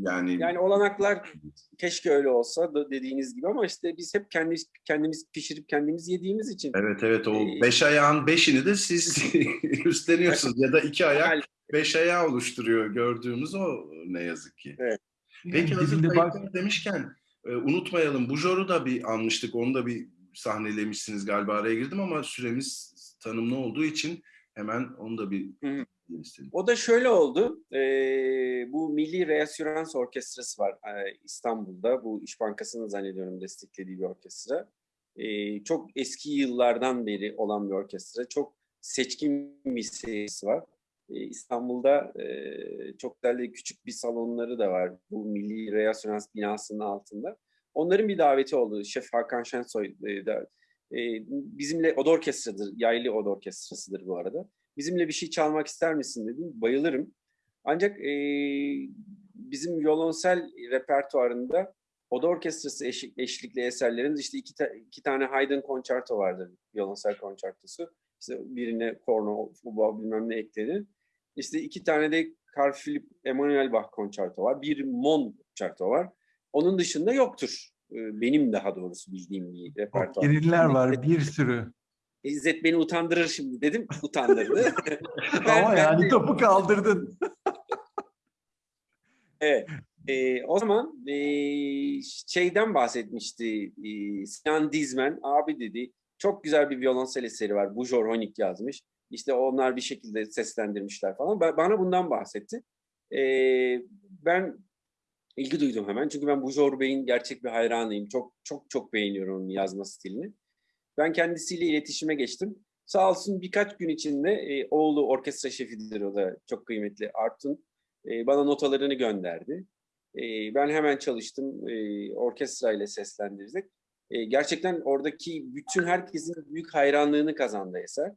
Speaker 3: yani,
Speaker 2: Yani olanaklar keşke öyle olsa da dediğiniz gibi ama işte biz hep kendimiz kendimiz pişirip kendimiz yediğimiz için
Speaker 3: evet evet o
Speaker 2: Ee,
Speaker 3: beş ayağın beşini de siz (laughs) üstleniyorsunuz. ya da iki ayak beş ayağı oluşturuyor gördüğümüz o ne yazık ki.
Speaker 2: Evet.
Speaker 3: Peki
Speaker 1: Yani
Speaker 3: hazır kayıtlar demişken e, unutmayalım. Bujor'u da bir anmıştık. Onu da bir sahnelemişsiniz galiba araya girdim ama süremiz tanımlı olduğu için hemen onu da bir
Speaker 2: Hı
Speaker 3: istedim.
Speaker 2: O da şöyle oldu. Ee, bu Milli Reasürans Orkestrası var ee, İstanbul'da. Bu İş Bankası'nın zannediyorum desteklediği bir orkestra. Ee, çok eski yıllardan beri olan bir orkestra. Çok seçkin bir serisi var. İstanbul'da çok değerli küçük bir salonları da var. Bu Milli Reasürans binasının altında. Onların bir daveti oldu. Şef Hakan Şensoy da, bizimle oda orkestradır. Yaylı oda orkestrasıdır bu arada bizimle bir şey çalmak ister misin dedim. Bayılırım. Ancak e, bizim violonsel repertuarında oda orkestrası eşlik, eşlikli eserlerin işte iki, ta- iki tane Haydn konçerto vardır. Violonsel konçertosu. İşte birine korno, fuba bilmem ne ekledi. İşte iki tane de Carl Philipp Emanuel Bach konçerto var. Bir Mon konçerto var. Onun dışında yoktur. E, Benim daha doğrusu bildiğim bir repertuar.
Speaker 1: Yeniler var bir sürü.
Speaker 2: İzzet beni utandırır şimdi dedim. Utandırdı. (laughs) (laughs) Ben-
Speaker 1: Ama
Speaker 2: ben
Speaker 1: yani
Speaker 2: de-
Speaker 1: topu kaldırdın. (laughs)
Speaker 2: Evet. Ee, o zaman ee, şeyden bahsetmişti ee, Sinan Dizmen. Abi dedi çok güzel bir violonsel eseri var. Bujor Honik yazmış. İşte onlar bir şekilde seslendirmişler falan. Ba- Bana bundan bahsetti. Ee, ben ilgi duydum hemen. Çünkü ben Bujor Bey'in gerçek bir hayranıyım. Çok çok çok beğeniyorum onun yazma stilini. Ben kendisiyle iletişime geçtim. Sağ olsun birkaç gün içinde e, oğlu orkestra şefidir o da çok kıymetli Artun. E, bana notalarını gönderdi. E, ben hemen çalıştım. E, orkestra ile seslendirdik. E, gerçekten oradaki bütün herkesin büyük hayranlığını kazandı eser.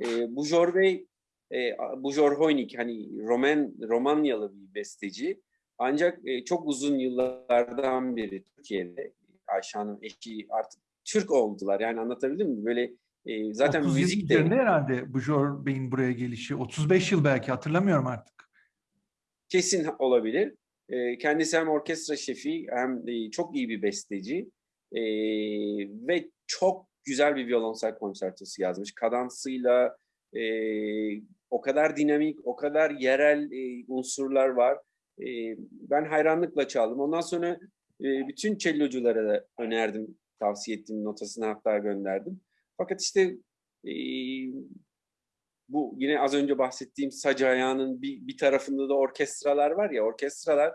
Speaker 2: E, Bujor Bey, e, Bujor Hoynik hani Roman, Romanyalı bir besteci. Ancak e, çok uzun yıllardan beri Türkiye'de Ayşe Hanım eşi artık Türk oldular. Yani anlatabildim mi? Böyle e, zaten
Speaker 1: 30 yıl
Speaker 2: müzik de
Speaker 1: herhalde Bujor Bey'in buraya gelişi. 35 yıl belki hatırlamıyorum artık.
Speaker 2: kesin olabilir. E, kendisi hem orkestra şefi hem e, çok iyi bir besteci E, ve çok güzel bir violonsel konçertosu yazmış. Kadansıyla e, o kadar dinamik, o kadar yerel e, unsurlar var. E, ben hayranlıkla çaldım. Ondan sonra e, bütün celloculara da önerdim, tavsiye ettim, notasını hatta gönderdim. Fakat işte e, bu yine az önce bahsettiğim sac ayağının bir, bir tarafında da orkestralar var ya, orkestralar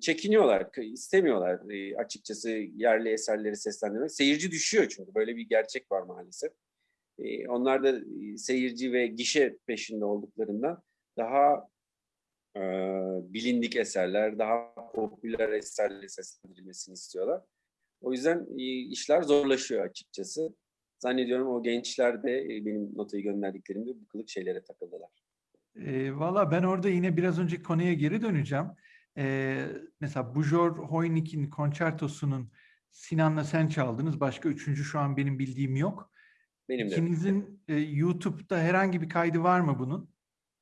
Speaker 2: çekiniyorlar, istemiyorlar açıkçası yerli eserleri seslendirmek. Seyirci düşüyor çünkü böyle bir gerçek var maalesef. Onlar da seyirci ve gişe peşinde olduklarından daha e, bilindik eserler, daha popüler eserleri seslendirilmesini istiyorlar. O yüzden işler zorlaşıyor açıkçası. Zannediyorum o gençler de benim notayı gönderdiklerimde bu kılık şeylere takıldılar.
Speaker 1: E, Valla ben orada yine biraz önceki konuya geri döneceğim. E, mesela Bujor Hoynik'in konçertosunun Sinan'la sen çaldınız. Başka üçüncü şu an benim bildiğim yok.
Speaker 2: Benim de
Speaker 1: İkinizin e, YouTube'da herhangi bir kaydı var mı bunun?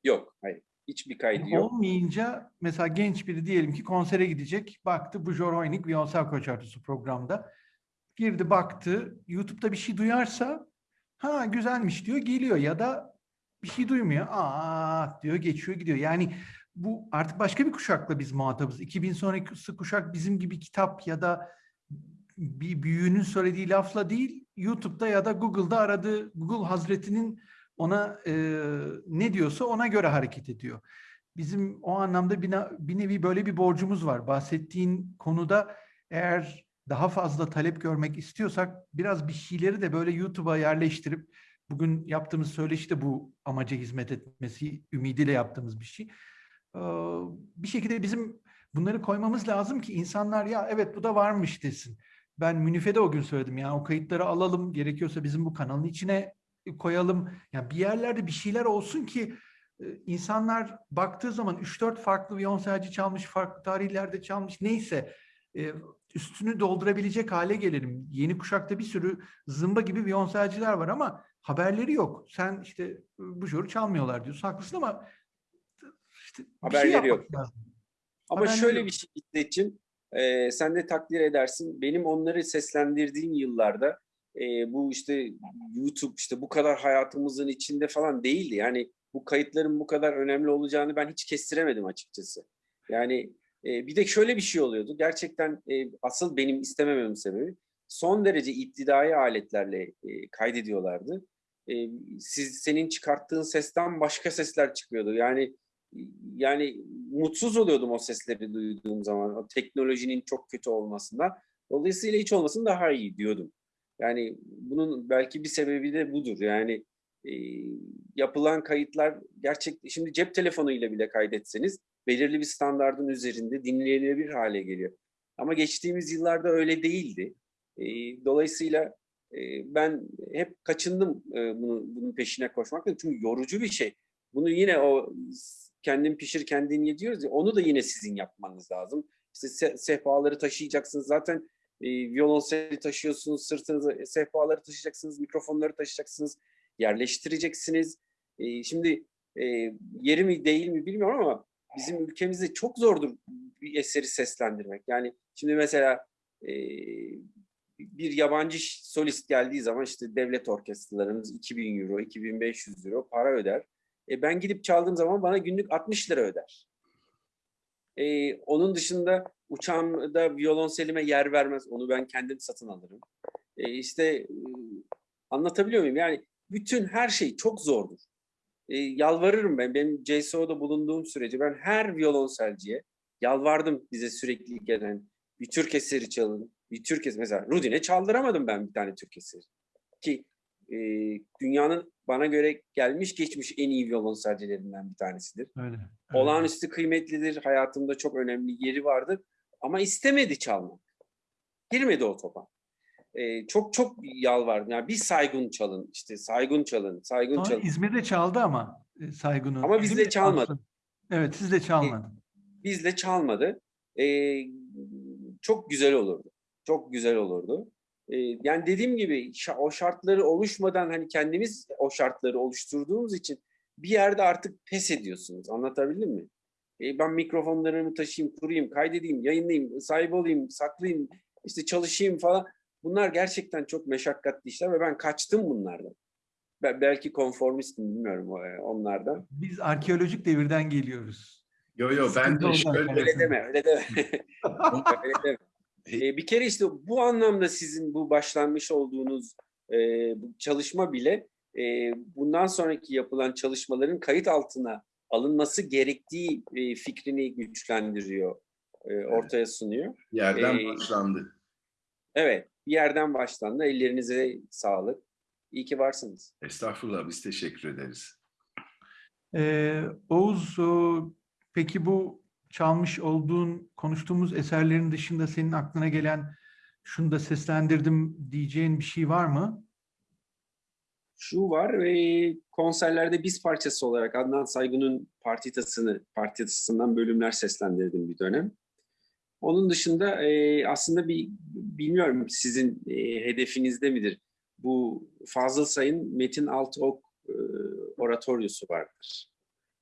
Speaker 2: yok. Hayır. Hiçbir kaydı yok.
Speaker 1: Olmayınca mesela genç biri diyelim ki konsere gidecek. Baktı Bujor Hoynik Violonsel Konçertosu programda. Girdi baktı. YouTube'da bir şey duyarsa ha güzelmiş diyor geliyor ya da bir şey duymuyor. Aa diyor geçiyor gidiyor. Yani bu artık başka bir kuşakla biz muhatabız. 2000 sonraki kuşak bizim gibi kitap ya da bir büyüğünün söylediği lafla değil YouTube'da ya da Google'da aradığı Google Hazreti'nin ona e, ne diyorsa ona göre hareket ediyor. Bizim o anlamda bir, bir nevi böyle bir borcumuz var. Bahsettiğin konuda eğer daha fazla talep görmek istiyorsak biraz bir şeyleri de böyle YouTube'a yerleştirip bugün yaptığımız söyleşi de bu amaca hizmet etmesi ümidiyle yaptığımız bir şey. Bir şekilde bizim bunları koymamız lazım ki insanlar ya evet bu da varmış desin. Ben Münif'e de o gün söyledim ya o kayıtları alalım gerekiyorsa bizim bu kanalın içine koyalım. Yani bir yerlerde bir şeyler olsun ki insanlar baktığı zaman 3-4 farklı violonselci çalmış, farklı tarihlerde çalmış neyse üstünü doldurabilecek hale gelelim. Yeni kuşakta bir sürü zımba gibi violonselciler var ama haberleri yok. Sen işte bu joru çalmıyorlar diyorsun. Haklısın ama şey
Speaker 2: Haberleri
Speaker 1: yapmak
Speaker 2: yok.
Speaker 1: lazım.
Speaker 2: Ama
Speaker 1: Haberleri
Speaker 2: şöyle
Speaker 1: yok.
Speaker 2: bir şey İsmet'ciğim, e, sen de takdir edersin. Benim onları seslendirdiğim yıllarda e, bu işte YouTube işte bu kadar hayatımızın içinde falan değildi. Yani bu kayıtların bu kadar önemli olacağını ben hiç kestiremedim açıkçası. Yani e, bir de şöyle bir şey oluyordu. Gerçekten e, asıl benim istemememin sebebi son derece iptidai aletlerle e, kaydediyorlardı. E, siz senin çıkarttığın sesten başka sesler çıkıyordu. Yani yani mutsuz oluyordum o sesleri duyduğum zaman. O teknolojinin çok kötü olmasından. Dolayısıyla hiç olmasın daha iyi diyordum. Yani bunun belki bir sebebi de budur. Yani e, yapılan kayıtlar gerçek şimdi cep telefonuyla bile kaydetseniz belirli bir standardın üzerinde dinlenebilir hale geliyor. Ama geçtiğimiz yıllarda öyle değildi. E, dolayısıyla e, ben hep kaçındım e, bunu, bunun peşine koşmaktan. Çünkü yorucu bir şey. Bunu yine o kendin pişir kendin ye diyoruz ya onu da yine sizin yapmanız lazım. İşte se- sehpaları taşıyacaksınız. Zaten e, violonseli taşıyorsunuz, sırtınıza e, sehpaları taşıyacaksınız, mikrofonları taşıyacaksınız, yerleştireceksiniz. E, şimdi e, yeri mi değil mi bilmiyorum ama bizim ülkemizde çok zordur bir eseri seslendirmek. Yani şimdi mesela e, bir yabancı solist geldiği zaman işte devlet orkestralarımız 2000 euro, 2500 euro para öder. E ben gidip çaldığım zaman bana günlük 60 lira öder. Ee, onun dışında uçağımda violonselime yer vermez. Onu ben kendim satın alırım. Ee, işte anlatabiliyor muyum? Yani bütün her şey çok zordur. Ee, yalvarırım ben. Benim CSO'da bulunduğum sürece ben her violonselciye yalvardım bize sürekli gelen bir Türk eseri çalın. Bir Türk eseri. Mesela Rudin'e çaldıramadım ben bir tane Türk eseri. Ki e, dünyanın bana göre gelmiş geçmiş en iyi violonselcilerinden bir tanesidir.
Speaker 1: Öyle. öyle.
Speaker 2: Olağanüstü kıymetlidir. Hayatımda çok önemli yeri vardır. Ama istemedi çalmak. Girmedi o topa. Ee, çok çok yalvardım. Yani bir Saygun çalın, işte Saygun çalın, Saygun
Speaker 1: Sonra
Speaker 2: çalın.
Speaker 1: İzmir'de çaldı ama e, Saygun'u.
Speaker 2: Ama
Speaker 1: mi?
Speaker 2: çalmadı.
Speaker 1: Aslında. Evet sizde çalmadı.
Speaker 2: Bizle çalmadı. Ee, çok güzel olurdu. Çok güzel olurdu. Ee, yani dediğim gibi o şartları oluşmadan hani kendimiz o şartları oluşturduğumuz için bir yerde artık pes ediyorsunuz. Anlatabildim mi? Ee, ben mikrofonlarımı taşıyayım, kurayım, kaydedeyim, yayınlayayım, sahip olayım, saklayayım, işte çalışayım falan. Bunlar gerçekten çok meşakkatli işler ve ben kaçtım bunlardan. Ben belki konformistim bilmiyorum e, onlardan.
Speaker 1: Biz arkeolojik devirden geliyoruz.
Speaker 3: Yo yo ben de şöyle.
Speaker 2: Öyle deme, öyle deme. (laughs) öyle deme. Ee, bir kere işte bu anlamda sizin bu başlanmış olduğunuz e, bu çalışma bile e, bundan sonraki yapılan çalışmaların kayıt altına alınması gerektiği e, fikrini güçlendiriyor, e, ortaya sunuyor.
Speaker 3: yerden
Speaker 2: Ee,
Speaker 3: başlandı.
Speaker 2: Evet, bir yerden başlandı. Ellerinize sağlık. İyi ki varsınız.
Speaker 3: Estağfurullah biz teşekkür ederiz.
Speaker 1: Ee, Oğuz, o, peki bu çalmış olduğun, konuştuğumuz eserlerin dışında senin aklına gelen şunu da seslendirdim diyeceğin bir şey var mı?
Speaker 2: Şu var ve konserlerde biz parçası olarak Adnan Saygun'un partitasını, partitasından bölümler seslendirdim bir dönem. Onun dışında e, aslında bir bilmiyorum sizin e, hedefinizde midir? Bu Fazıl Say'ın Metin Altıok e, oratoryosu vardır.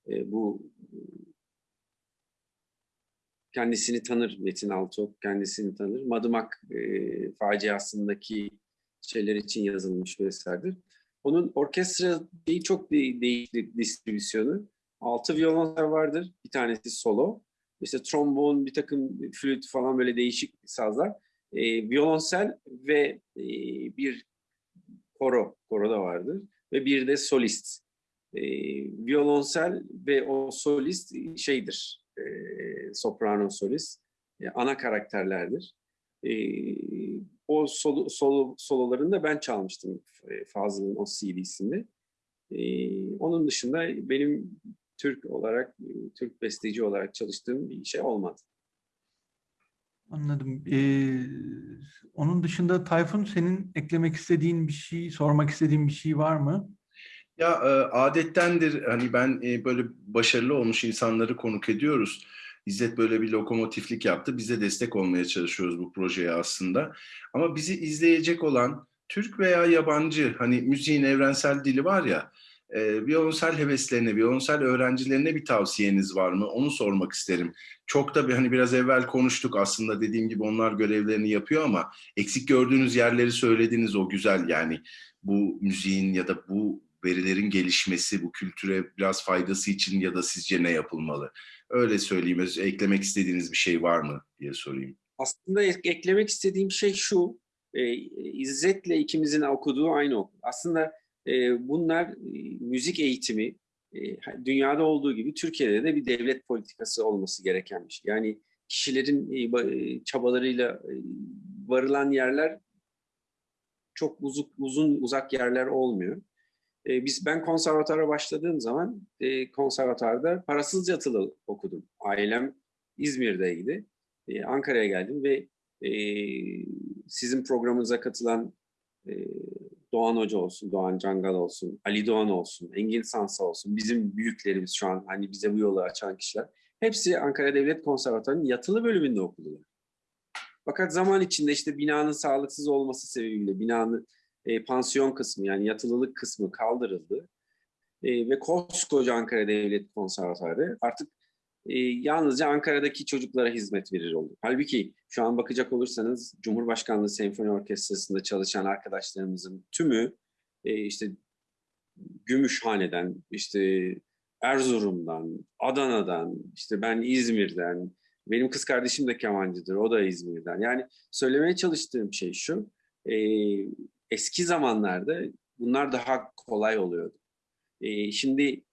Speaker 2: E, bu kendisini tanır Metin Altıok, kendisini tanır. Madımak e, faciasındaki şeyler için yazılmış bir eserdir. Onun orkestra değil çok de- değişik distribüsyonu. Altı violonsel vardır. Bir tanesi solo. İşte trombon, bir takım flüt falan böyle değişik sazlar. Ee, violonsel ve e, bir koro, koro da vardır. Ve bir de solist. Ee, violonsel ve o solist şeydir. E, soprano solist. e, ana karakterlerdir. E, o solo, solo, sololarını ben çalmıştım e, Fazıl'ın o CD'sinde. E, onun dışında benim Türk olarak, Türk besteci olarak çalıştığım bir şey olmadı.
Speaker 1: Anladım. Ee, onun dışında Tayfun senin eklemek istediğin bir şey, sormak istediğin bir şey var mı?
Speaker 3: Ya e, adettendir hani ben e, böyle başarılı olmuş insanları konuk ediyoruz. İzzet böyle bir lokomotiflik yaptı. Biz de destek olmaya çalışıyoruz bu projeye aslında. Ama bizi izleyecek olan Türk veya yabancı hani müziğin evrensel dili var ya e, violonsel heveslerine, violonsel öğrencilerine bir tavsiyeniz var mı? Onu sormak isterim. Çok da bir hani biraz evvel konuştuk aslında dediğim gibi onlar görevlerini yapıyor ama eksik gördüğünüz yerleri söylediniz o güzel yani bu müziğin ya da bu verilerin gelişmesi, bu kültüre biraz faydası için ya da sizce ne yapılmalı? Öyle söyleyeyim. Eklemek istediğiniz bir şey var mı diye sorayım.
Speaker 2: Aslında ek- eklemek istediğim şey şu, e, İzzet'le ikimizin okuduğu aynı okul. Aslında e, bunlar e, müzik eğitimi, e, dünyada olduğu gibi Türkiye'de de bir devlet politikası olması gereken bir şey. Yani kişilerin e, e, çabalarıyla e, varılan yerler çok uzun, uzun uzak yerler olmuyor. E, biz ben konservatuvara başladığım zaman e, konservatuvarda parasız yatılı okudum. Ailem İzmir'deydi. E, Ankara'ya geldim ve e, sizin programınıza katılan e, Doğan Hoca olsun, Doğan Cangal olsun, Ali Doğan olsun, Engin Sansa olsun, bizim büyüklerimiz şu an hani bize bu yolu açan kişiler. Hepsi Ankara Devlet Konservatuvarı'nın yatılı bölümünde okudular. Fakat zaman içinde işte binanın sağlıksız olması sebebiyle binanın e, pansiyon kısmı yani yatılılık kısmı kaldırıldı. E, ve koskoca Ankara Devlet Konservatuarı artık e, yalnızca Ankara'daki çocuklara hizmet verir oldu. Halbuki şu an bakacak olursanız Cumhurbaşkanlığı Senfoni Orkestrası'nda çalışan arkadaşlarımızın tümü e, işte Gümüşhane'den, işte Erzurum'dan, Adana'dan, işte ben İzmir'den, Benim kız kardeşim de kemancıdır. O da İzmir'den. Yani söylemeye çalıştığım şey şu. e, eski zamanlarda bunlar daha kolay oluyordu. E, şimdi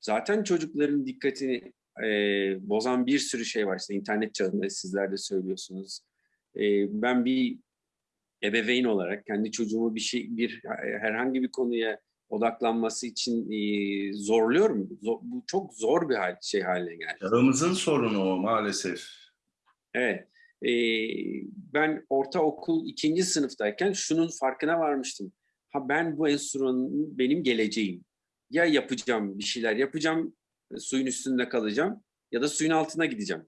Speaker 2: zaten çocukların dikkatini e, bozan bir sürü şey var. İşte internet çağında sizler de söylüyorsunuz. E, ben bir ebeveyn olarak kendi çocuğumu bir şey bir herhangi bir konuya odaklanması için e, zorluyorum. Zor- bu çok zor bir hal, şey haline geldi.
Speaker 3: Çağımızın sorunu o maalesef.
Speaker 2: Evet. E, ben ortaokul ikinci sınıftayken şunun farkına varmıştım. Ha ben bu enstrümanın benim geleceğim. Ya yapacağım bir şeyler yapacağım, e, suyun üstünde kalacağım ya da suyun altına gideceğim.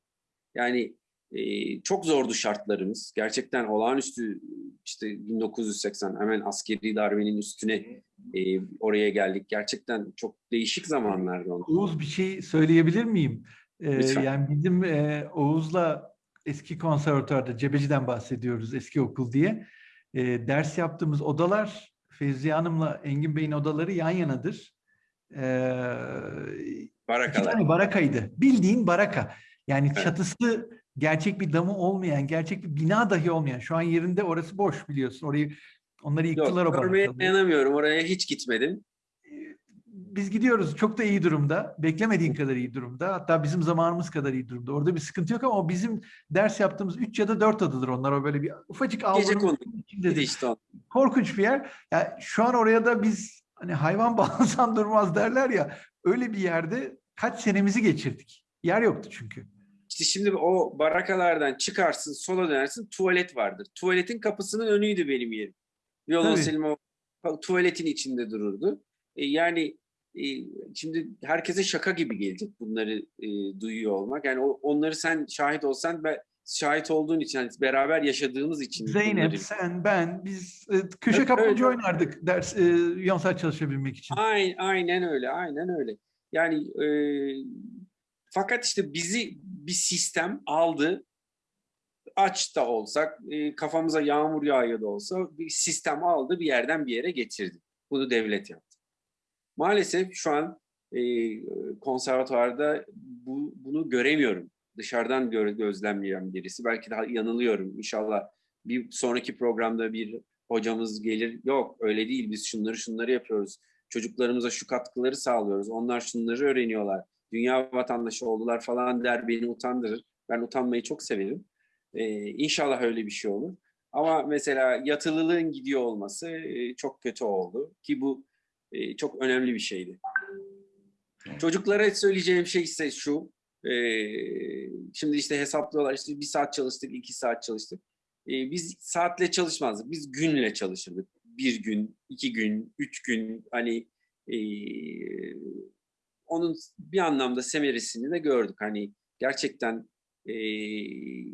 Speaker 2: Yani e, çok zordu şartlarımız. Gerçekten olağanüstü işte 1980 hemen askeri darbenin üstüne e, oraya geldik. Gerçekten çok değişik zamanlardı.
Speaker 1: Oğuz bir şey söyleyebilir miyim? Ee,
Speaker 2: Lütfen.
Speaker 1: yani bizim e, Oğuz'la eski konservatuarda Cebeci'den bahsediyoruz eski okul diye. E, ders yaptığımız odalar Fevziye Hanım'la Engin Bey'in odaları yan yanadır. Ee, iki
Speaker 2: Barakalar.
Speaker 1: tane barakaydı. Bildiğin baraka. Yani
Speaker 2: Evet.
Speaker 1: çatısı gerçek bir damı olmayan, gerçek bir bina dahi olmayan. Şu an yerinde orası boş biliyorsun. Orayı onları yıktılar
Speaker 2: Yok,
Speaker 1: o
Speaker 2: görmeye dayanamıyorum. Oraya hiç gitmedim.
Speaker 1: Biz gidiyoruz çok da iyi durumda. Beklemediğin kadar iyi durumda. Hatta bizim zamanımız kadar iyi durumda. Orada bir sıkıntı yok ama o bizim ders yaptığımız 3 ya da 4 adadır onlar. O böyle bir ufacık avlunun içindedir.
Speaker 2: işte.
Speaker 1: Korkunç bir yer. Ya şu an oraya da biz hani hayvan (laughs) bağlasan durmaz derler ya. Öyle bir yerde kaç senemizi geçirdik. Yer yoktu çünkü.
Speaker 2: İşte şimdi o barakalardan çıkarsın, sola dönersin, tuvalet vardır. Tuvaletin kapısının önüydü benim yerim. Violonselim o tuvaletin içinde dururdu. E, yani şimdi herkese şaka gibi gelecek bunları e, duyuyor olmak. Yani onları sen şahit olsan, ben, şahit olduğun için, yani beraber yaşadığımız için.
Speaker 1: Zeynep,
Speaker 2: bunları-
Speaker 1: sen, ben biz e, köşe
Speaker 2: Evet,
Speaker 1: kapmaca
Speaker 2: öyle.
Speaker 1: oynardık ders e, Yonsel çalışabilmek için.
Speaker 2: Aynen, aynen öyle, aynen öyle. Yani e, fakat işte bizi bir sistem aldı. Aç da olsak, e, kafamıza yağmur yağıyor da olsa bir sistem aldı bir yerden bir yere getirdi. Bunu devlet yaptı. Maalesef şu an e, konservatuvarda bu, bunu göremiyorum. Dışarıdan gö gözlemleyen birisi. Belki daha yanılıyorum. İnşallah bir sonraki programda bir hocamız gelir. Yok öyle değil. Biz şunları şunları yapıyoruz. Çocuklarımıza şu katkıları sağlıyoruz. Onlar şunları öğreniyorlar. Dünya vatandaşı oldular falan der beni utandırır. Ben utanmayı çok severim. Ee, inşallah öyle bir şey olur. Ama mesela yatılılığın gidiyor olması e, çok kötü oldu. Ki bu e, çok önemli bir şeydi. Çocuklara söyleyeceğim şey ise şu. e, şimdi işte hesaplıyorlar. işte bir saat çalıştık, iki saat çalıştık. E, biz saatle çalışmazdık. Biz günle çalışırdık. Bir gün, iki gün, üç gün. Hani e, onun bir anlamda semeresini de gördük. Hani gerçekten e,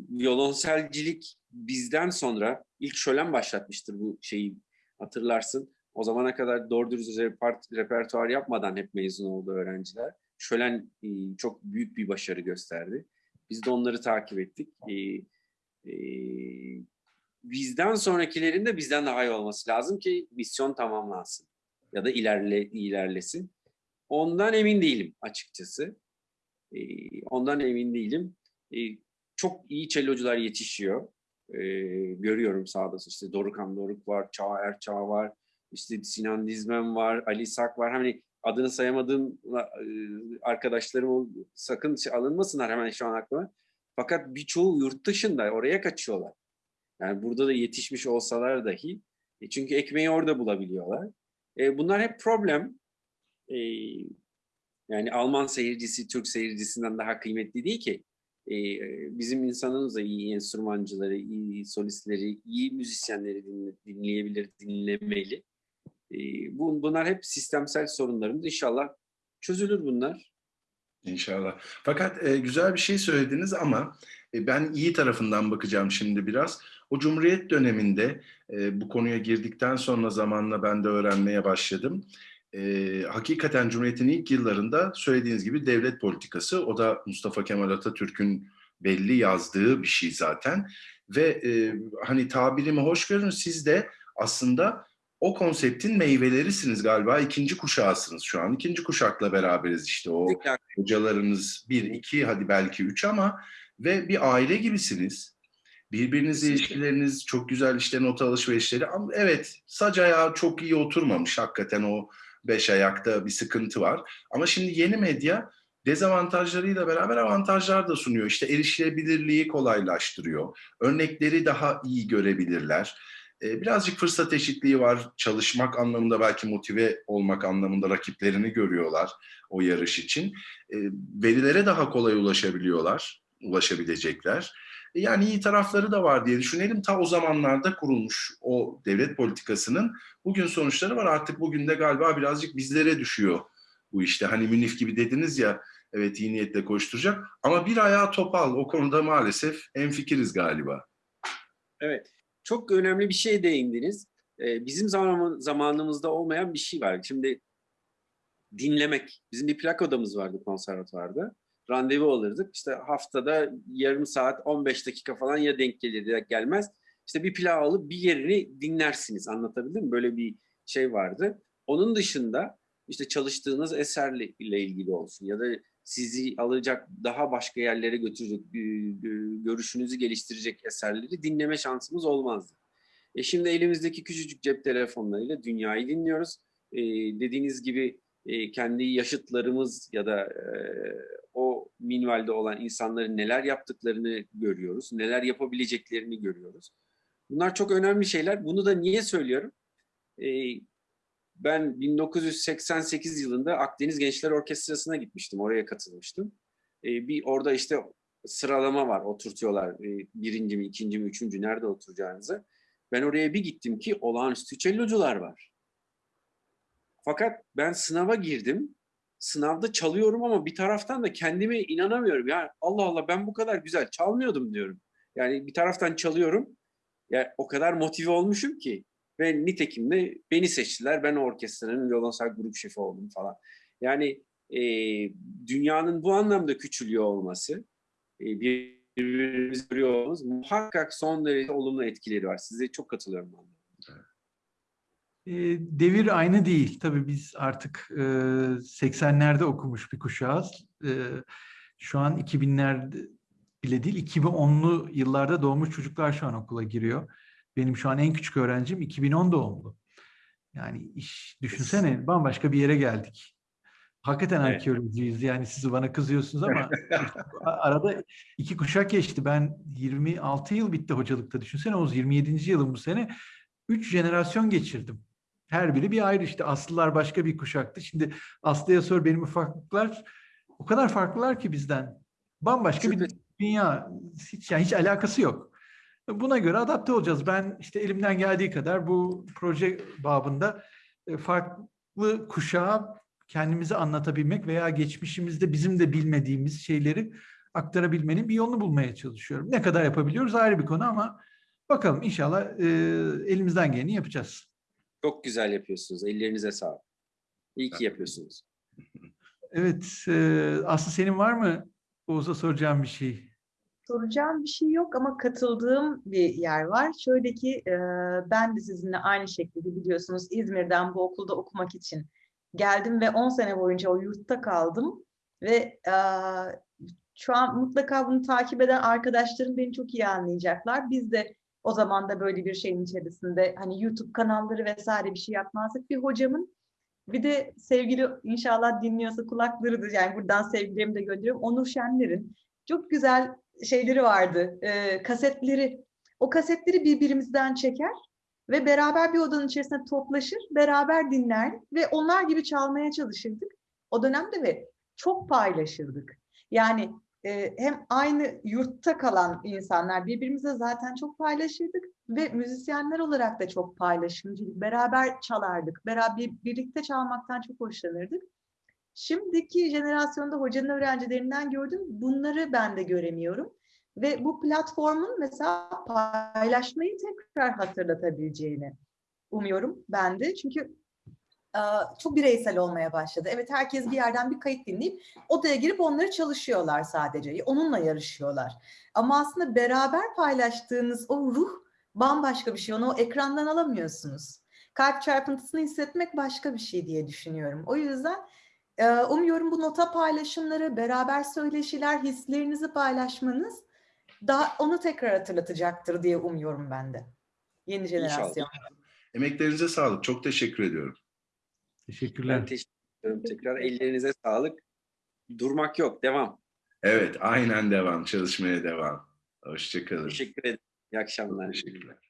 Speaker 2: violonselcilik bizden sonra ilk şölen başlatmıştır bu şeyi hatırlarsın. O zamana kadar doğru dürüst repert- repertuar yapmadan hep mezun oldu öğrenciler. Şölen e, çok büyük bir başarı gösterdi. Biz de onları takip ettik. E, e, bizden sonrakilerin de bizden daha iyi olması lazım ki misyon tamamlansın ya da ilerle ilerlesin. Ondan emin değilim açıkçası. Ondan emin değilim. Çok iyi cellocular yetişiyor. E, görüyorum sağda işte Dorukan Doruk var, Çağ Erçağ var, işte Sinan Dizmen var, Ali Sak var. Hani adını sayamadığım e, arkadaşlarım sakın şey alınmasınlar hemen şu an aklıma. Fakat birçoğu yurt dışında oraya kaçıyorlar. Yani burada da yetişmiş olsalar dahi. E, çünkü ekmeği orada bulabiliyorlar. E, bunlar hep problem. E, yani Alman seyircisi Türk seyircisinden daha kıymetli değil ki. E, bizim insanımız da iyi enstrümancıları, iyi solistleri, iyi müzisyenleri dinle- dinleyebilir, dinlemeli. E, bu, bunlar hep sistemsel sorunlarımız. İnşallah çözülür bunlar.
Speaker 3: İnşallah. Fakat e, güzel bir şey söylediniz ama e, ben iyi tarafından bakacağım şimdi biraz. O Cumhuriyet döneminde e, bu konuya girdikten sonra zamanla ben de öğrenmeye başladım. E, hakikaten Cumhuriyet'in ilk yıllarında söylediğiniz gibi devlet politikası, o da Mustafa Kemal Atatürk'ün belli yazdığı bir şey zaten. Ve e, hani tabirimi hoş görün siz de aslında o konseptin meyvelerisiniz galiba. ikinci kuşağısınız şu an. İkinci kuşakla beraberiz işte o hocalarınız bir, iki, hadi belki üç ama ve bir aile gibisiniz. Birbirinizle ilişkileriniz çok güzel işte not alışverişleri ama evet sac ayağı çok iyi oturmamış hakikaten o beş ayakta bir sıkıntı var. Ama şimdi yeni medya dezavantajlarıyla beraber avantajlar da sunuyor. İşte erişilebilirliği kolaylaştırıyor. Örnekleri daha iyi görebilirler. Ee, Birazcık fırsat eşitliği var. Çalışmak anlamında belki motive olmak anlamında rakiplerini görüyorlar o yarış için. Ee, Verilere daha kolay ulaşabiliyorlar, ulaşabilecekler. E, Yani iyi tarafları da var diye düşünelim. Ta o zamanlarda kurulmuş o devlet politikasının bugün sonuçları var. Artık bugün de galiba birazcık bizlere düşüyor bu işte. Hani Münif gibi dediniz ya evet iyi niyetle koşturacak ama bir ayağı topal o konuda maalesef enfikiriz galiba.
Speaker 2: Evet. Çok önemli bir şey değindiniz. Ee, bizim zaman, zamanımızda olmayan bir şey var. Şimdi dinlemek. Bizim bir plak odamız vardı konservatuvarda. Randevu alırdık. İşte haftada yarım saat, 15 dakika falan ya denk gelir ya gelmez. İşte bir plağı alıp bir yerini dinlersiniz. Anlatabildim mi? Böyle bir şey vardı. Onun dışında işte çalıştığınız eserle ilgili olsun ya da sizi alacak daha başka yerlere götürecek, gö- gö- görüşünüzü geliştirecek eserleri dinleme şansımız olmazdı. E şimdi elimizdeki küçücük cep telefonlarıyla dünyayı dinliyoruz. E, dediğiniz gibi e, kendi yaşıtlarımız ya da e, o minvalde olan insanların neler yaptıklarını görüyoruz, neler yapabileceklerini görüyoruz. Bunlar çok önemli şeyler. Bunu da niye söylüyorum? E, ben 1988 yılında Akdeniz Gençler Orkestrası'na gitmiştim. Oraya katılmıştım. E, bir orada işte sıralama var. Oturtuyorlar. E, birinci mi, ikinci mi, üçüncü nerede oturacağınızı. Ben oraya bir gittim ki olağanüstü cellocular var. Fakat ben sınava girdim. Sınavda çalıyorum ama bir taraftan da kendime inanamıyorum. Ya Allah Allah ben bu kadar güzel çalmıyordum diyorum. Yani bir taraftan çalıyorum. Ya o kadar motive olmuşum ki. Ve nitekim de beni seçtiler. Ben orkestranın violonsel grup şefi oldum falan. Yani e, dünyanın bu anlamda küçülüyor olması, e, birbirimizi görüyor olmamız muhakkak son derece olumlu etkileri var. Size çok katılıyorum. Ben.
Speaker 1: E, devir aynı değil. Tabii biz artık e, 80'lerde okumuş bir kuşağız. E, şu an 2000'lerde bile değil, 2010'lu yıllarda doğmuş çocuklar şu an okula giriyor. Benim şu an en küçük öğrencim 2010 doğumlu. Yani iş düşünsene bambaşka bir yere geldik. Hakikaten
Speaker 2: Evet.
Speaker 1: arkeolojiyiz. Yani siz bana kızıyorsunuz ama (laughs) arada iki kuşak geçti. Ben 26 yıl bitti hocalıkta. Düşünsene Oğuz 27. yılım bu sene. Üç jenerasyon geçirdim. Her biri bir ayrı işte. Aslılar başka bir kuşaktı. Şimdi Aslı'ya sor benim ufaklıklar o kadar farklılar ki bizden. Bambaşka bir
Speaker 2: Şüphesiz.
Speaker 1: dünya. Hiç, yani hiç alakası yok. Buna göre adapte olacağız. Ben işte elimden geldiği kadar bu proje babında e, farklı kuşağa kendimizi anlatabilmek veya geçmişimizde bizim de bilmediğimiz şeyleri aktarabilmenin bir yolunu bulmaya çalışıyorum. Ne kadar yapabiliyoruz ayrı bir konu ama bakalım inşallah e, elimizden geleni yapacağız.
Speaker 2: Çok güzel yapıyorsunuz. Ellerinize sağlık. İyi ki yapıyorsunuz.
Speaker 1: Evet, e, Aslı senin var mı Oğuz'a soracağım bir şey?
Speaker 4: Soracağım bir şey yok ama katıldığım bir yer var. Şöyle ki e, ben de sizinle aynı şekilde biliyorsunuz İzmir'den bu okulda okumak için geldim ve 10 sene boyunca o yurtta kaldım ve e, şu an mutlaka bunu takip eden arkadaşlarım beni çok iyi anlayacaklar. Biz de o zaman da böyle bir şeyin içerisinde hani YouTube kanalları vesaire bir şey yapmazdık. Bir hocamın bir de sevgili inşallah dinliyorsa kulaklarıdır yani buradan sevgilerimi de gönderiyorum. Onur Şenler'in çok güzel şeyleri vardı, e, kasetleri. O kasetleri birbirimizden çeker ve beraber bir odanın içerisinde toplaşır, beraber dinler ve onlar gibi çalmaya çalışırdık. O dönemde ve çok paylaşırdık. Yani e, hem aynı yurtta kalan insanlar birbirimizle zaten çok paylaşırdık ve müzisyenler olarak da çok paylaşımcıydık. Beraber çalardık, beraber birlikte çalmaktan çok hoşlanırdık. Şimdiki jenerasyonda hocanın öğrencilerinden gördüm. Bunları ben de göremiyorum. Ve bu platformun mesela paylaşmayı tekrar hatırlatabileceğini umuyorum ben de. Çünkü e, çok bireysel olmaya başladı. Evet herkes bir yerden bir kayıt dinleyip odaya girip onları çalışıyorlar sadece. Onunla yarışıyorlar. Ama aslında beraber paylaştığınız o ruh bambaşka bir şey. Onu o ekrandan alamıyorsunuz. Kalp çarpıntısını hissetmek başka bir şey diye düşünüyorum. O yüzden umuyorum bu nota paylaşımları, beraber söyleşiler, hislerinizi paylaşmanız daha onu tekrar hatırlatacaktır diye umuyorum ben de. Yeni jenerasyon.
Speaker 3: Emeklerinize sağlık. Çok teşekkür ediyorum.
Speaker 1: Teşekkürler.
Speaker 2: Ben teşekkür ederim tekrar. Ellerinize sağlık. Durmak yok. Devam.
Speaker 3: Evet, aynen devam. Çalışmaya devam. Hoşçakalın.
Speaker 2: Teşekkür ederim. İyi akşamlar.
Speaker 3: Teşekkürler.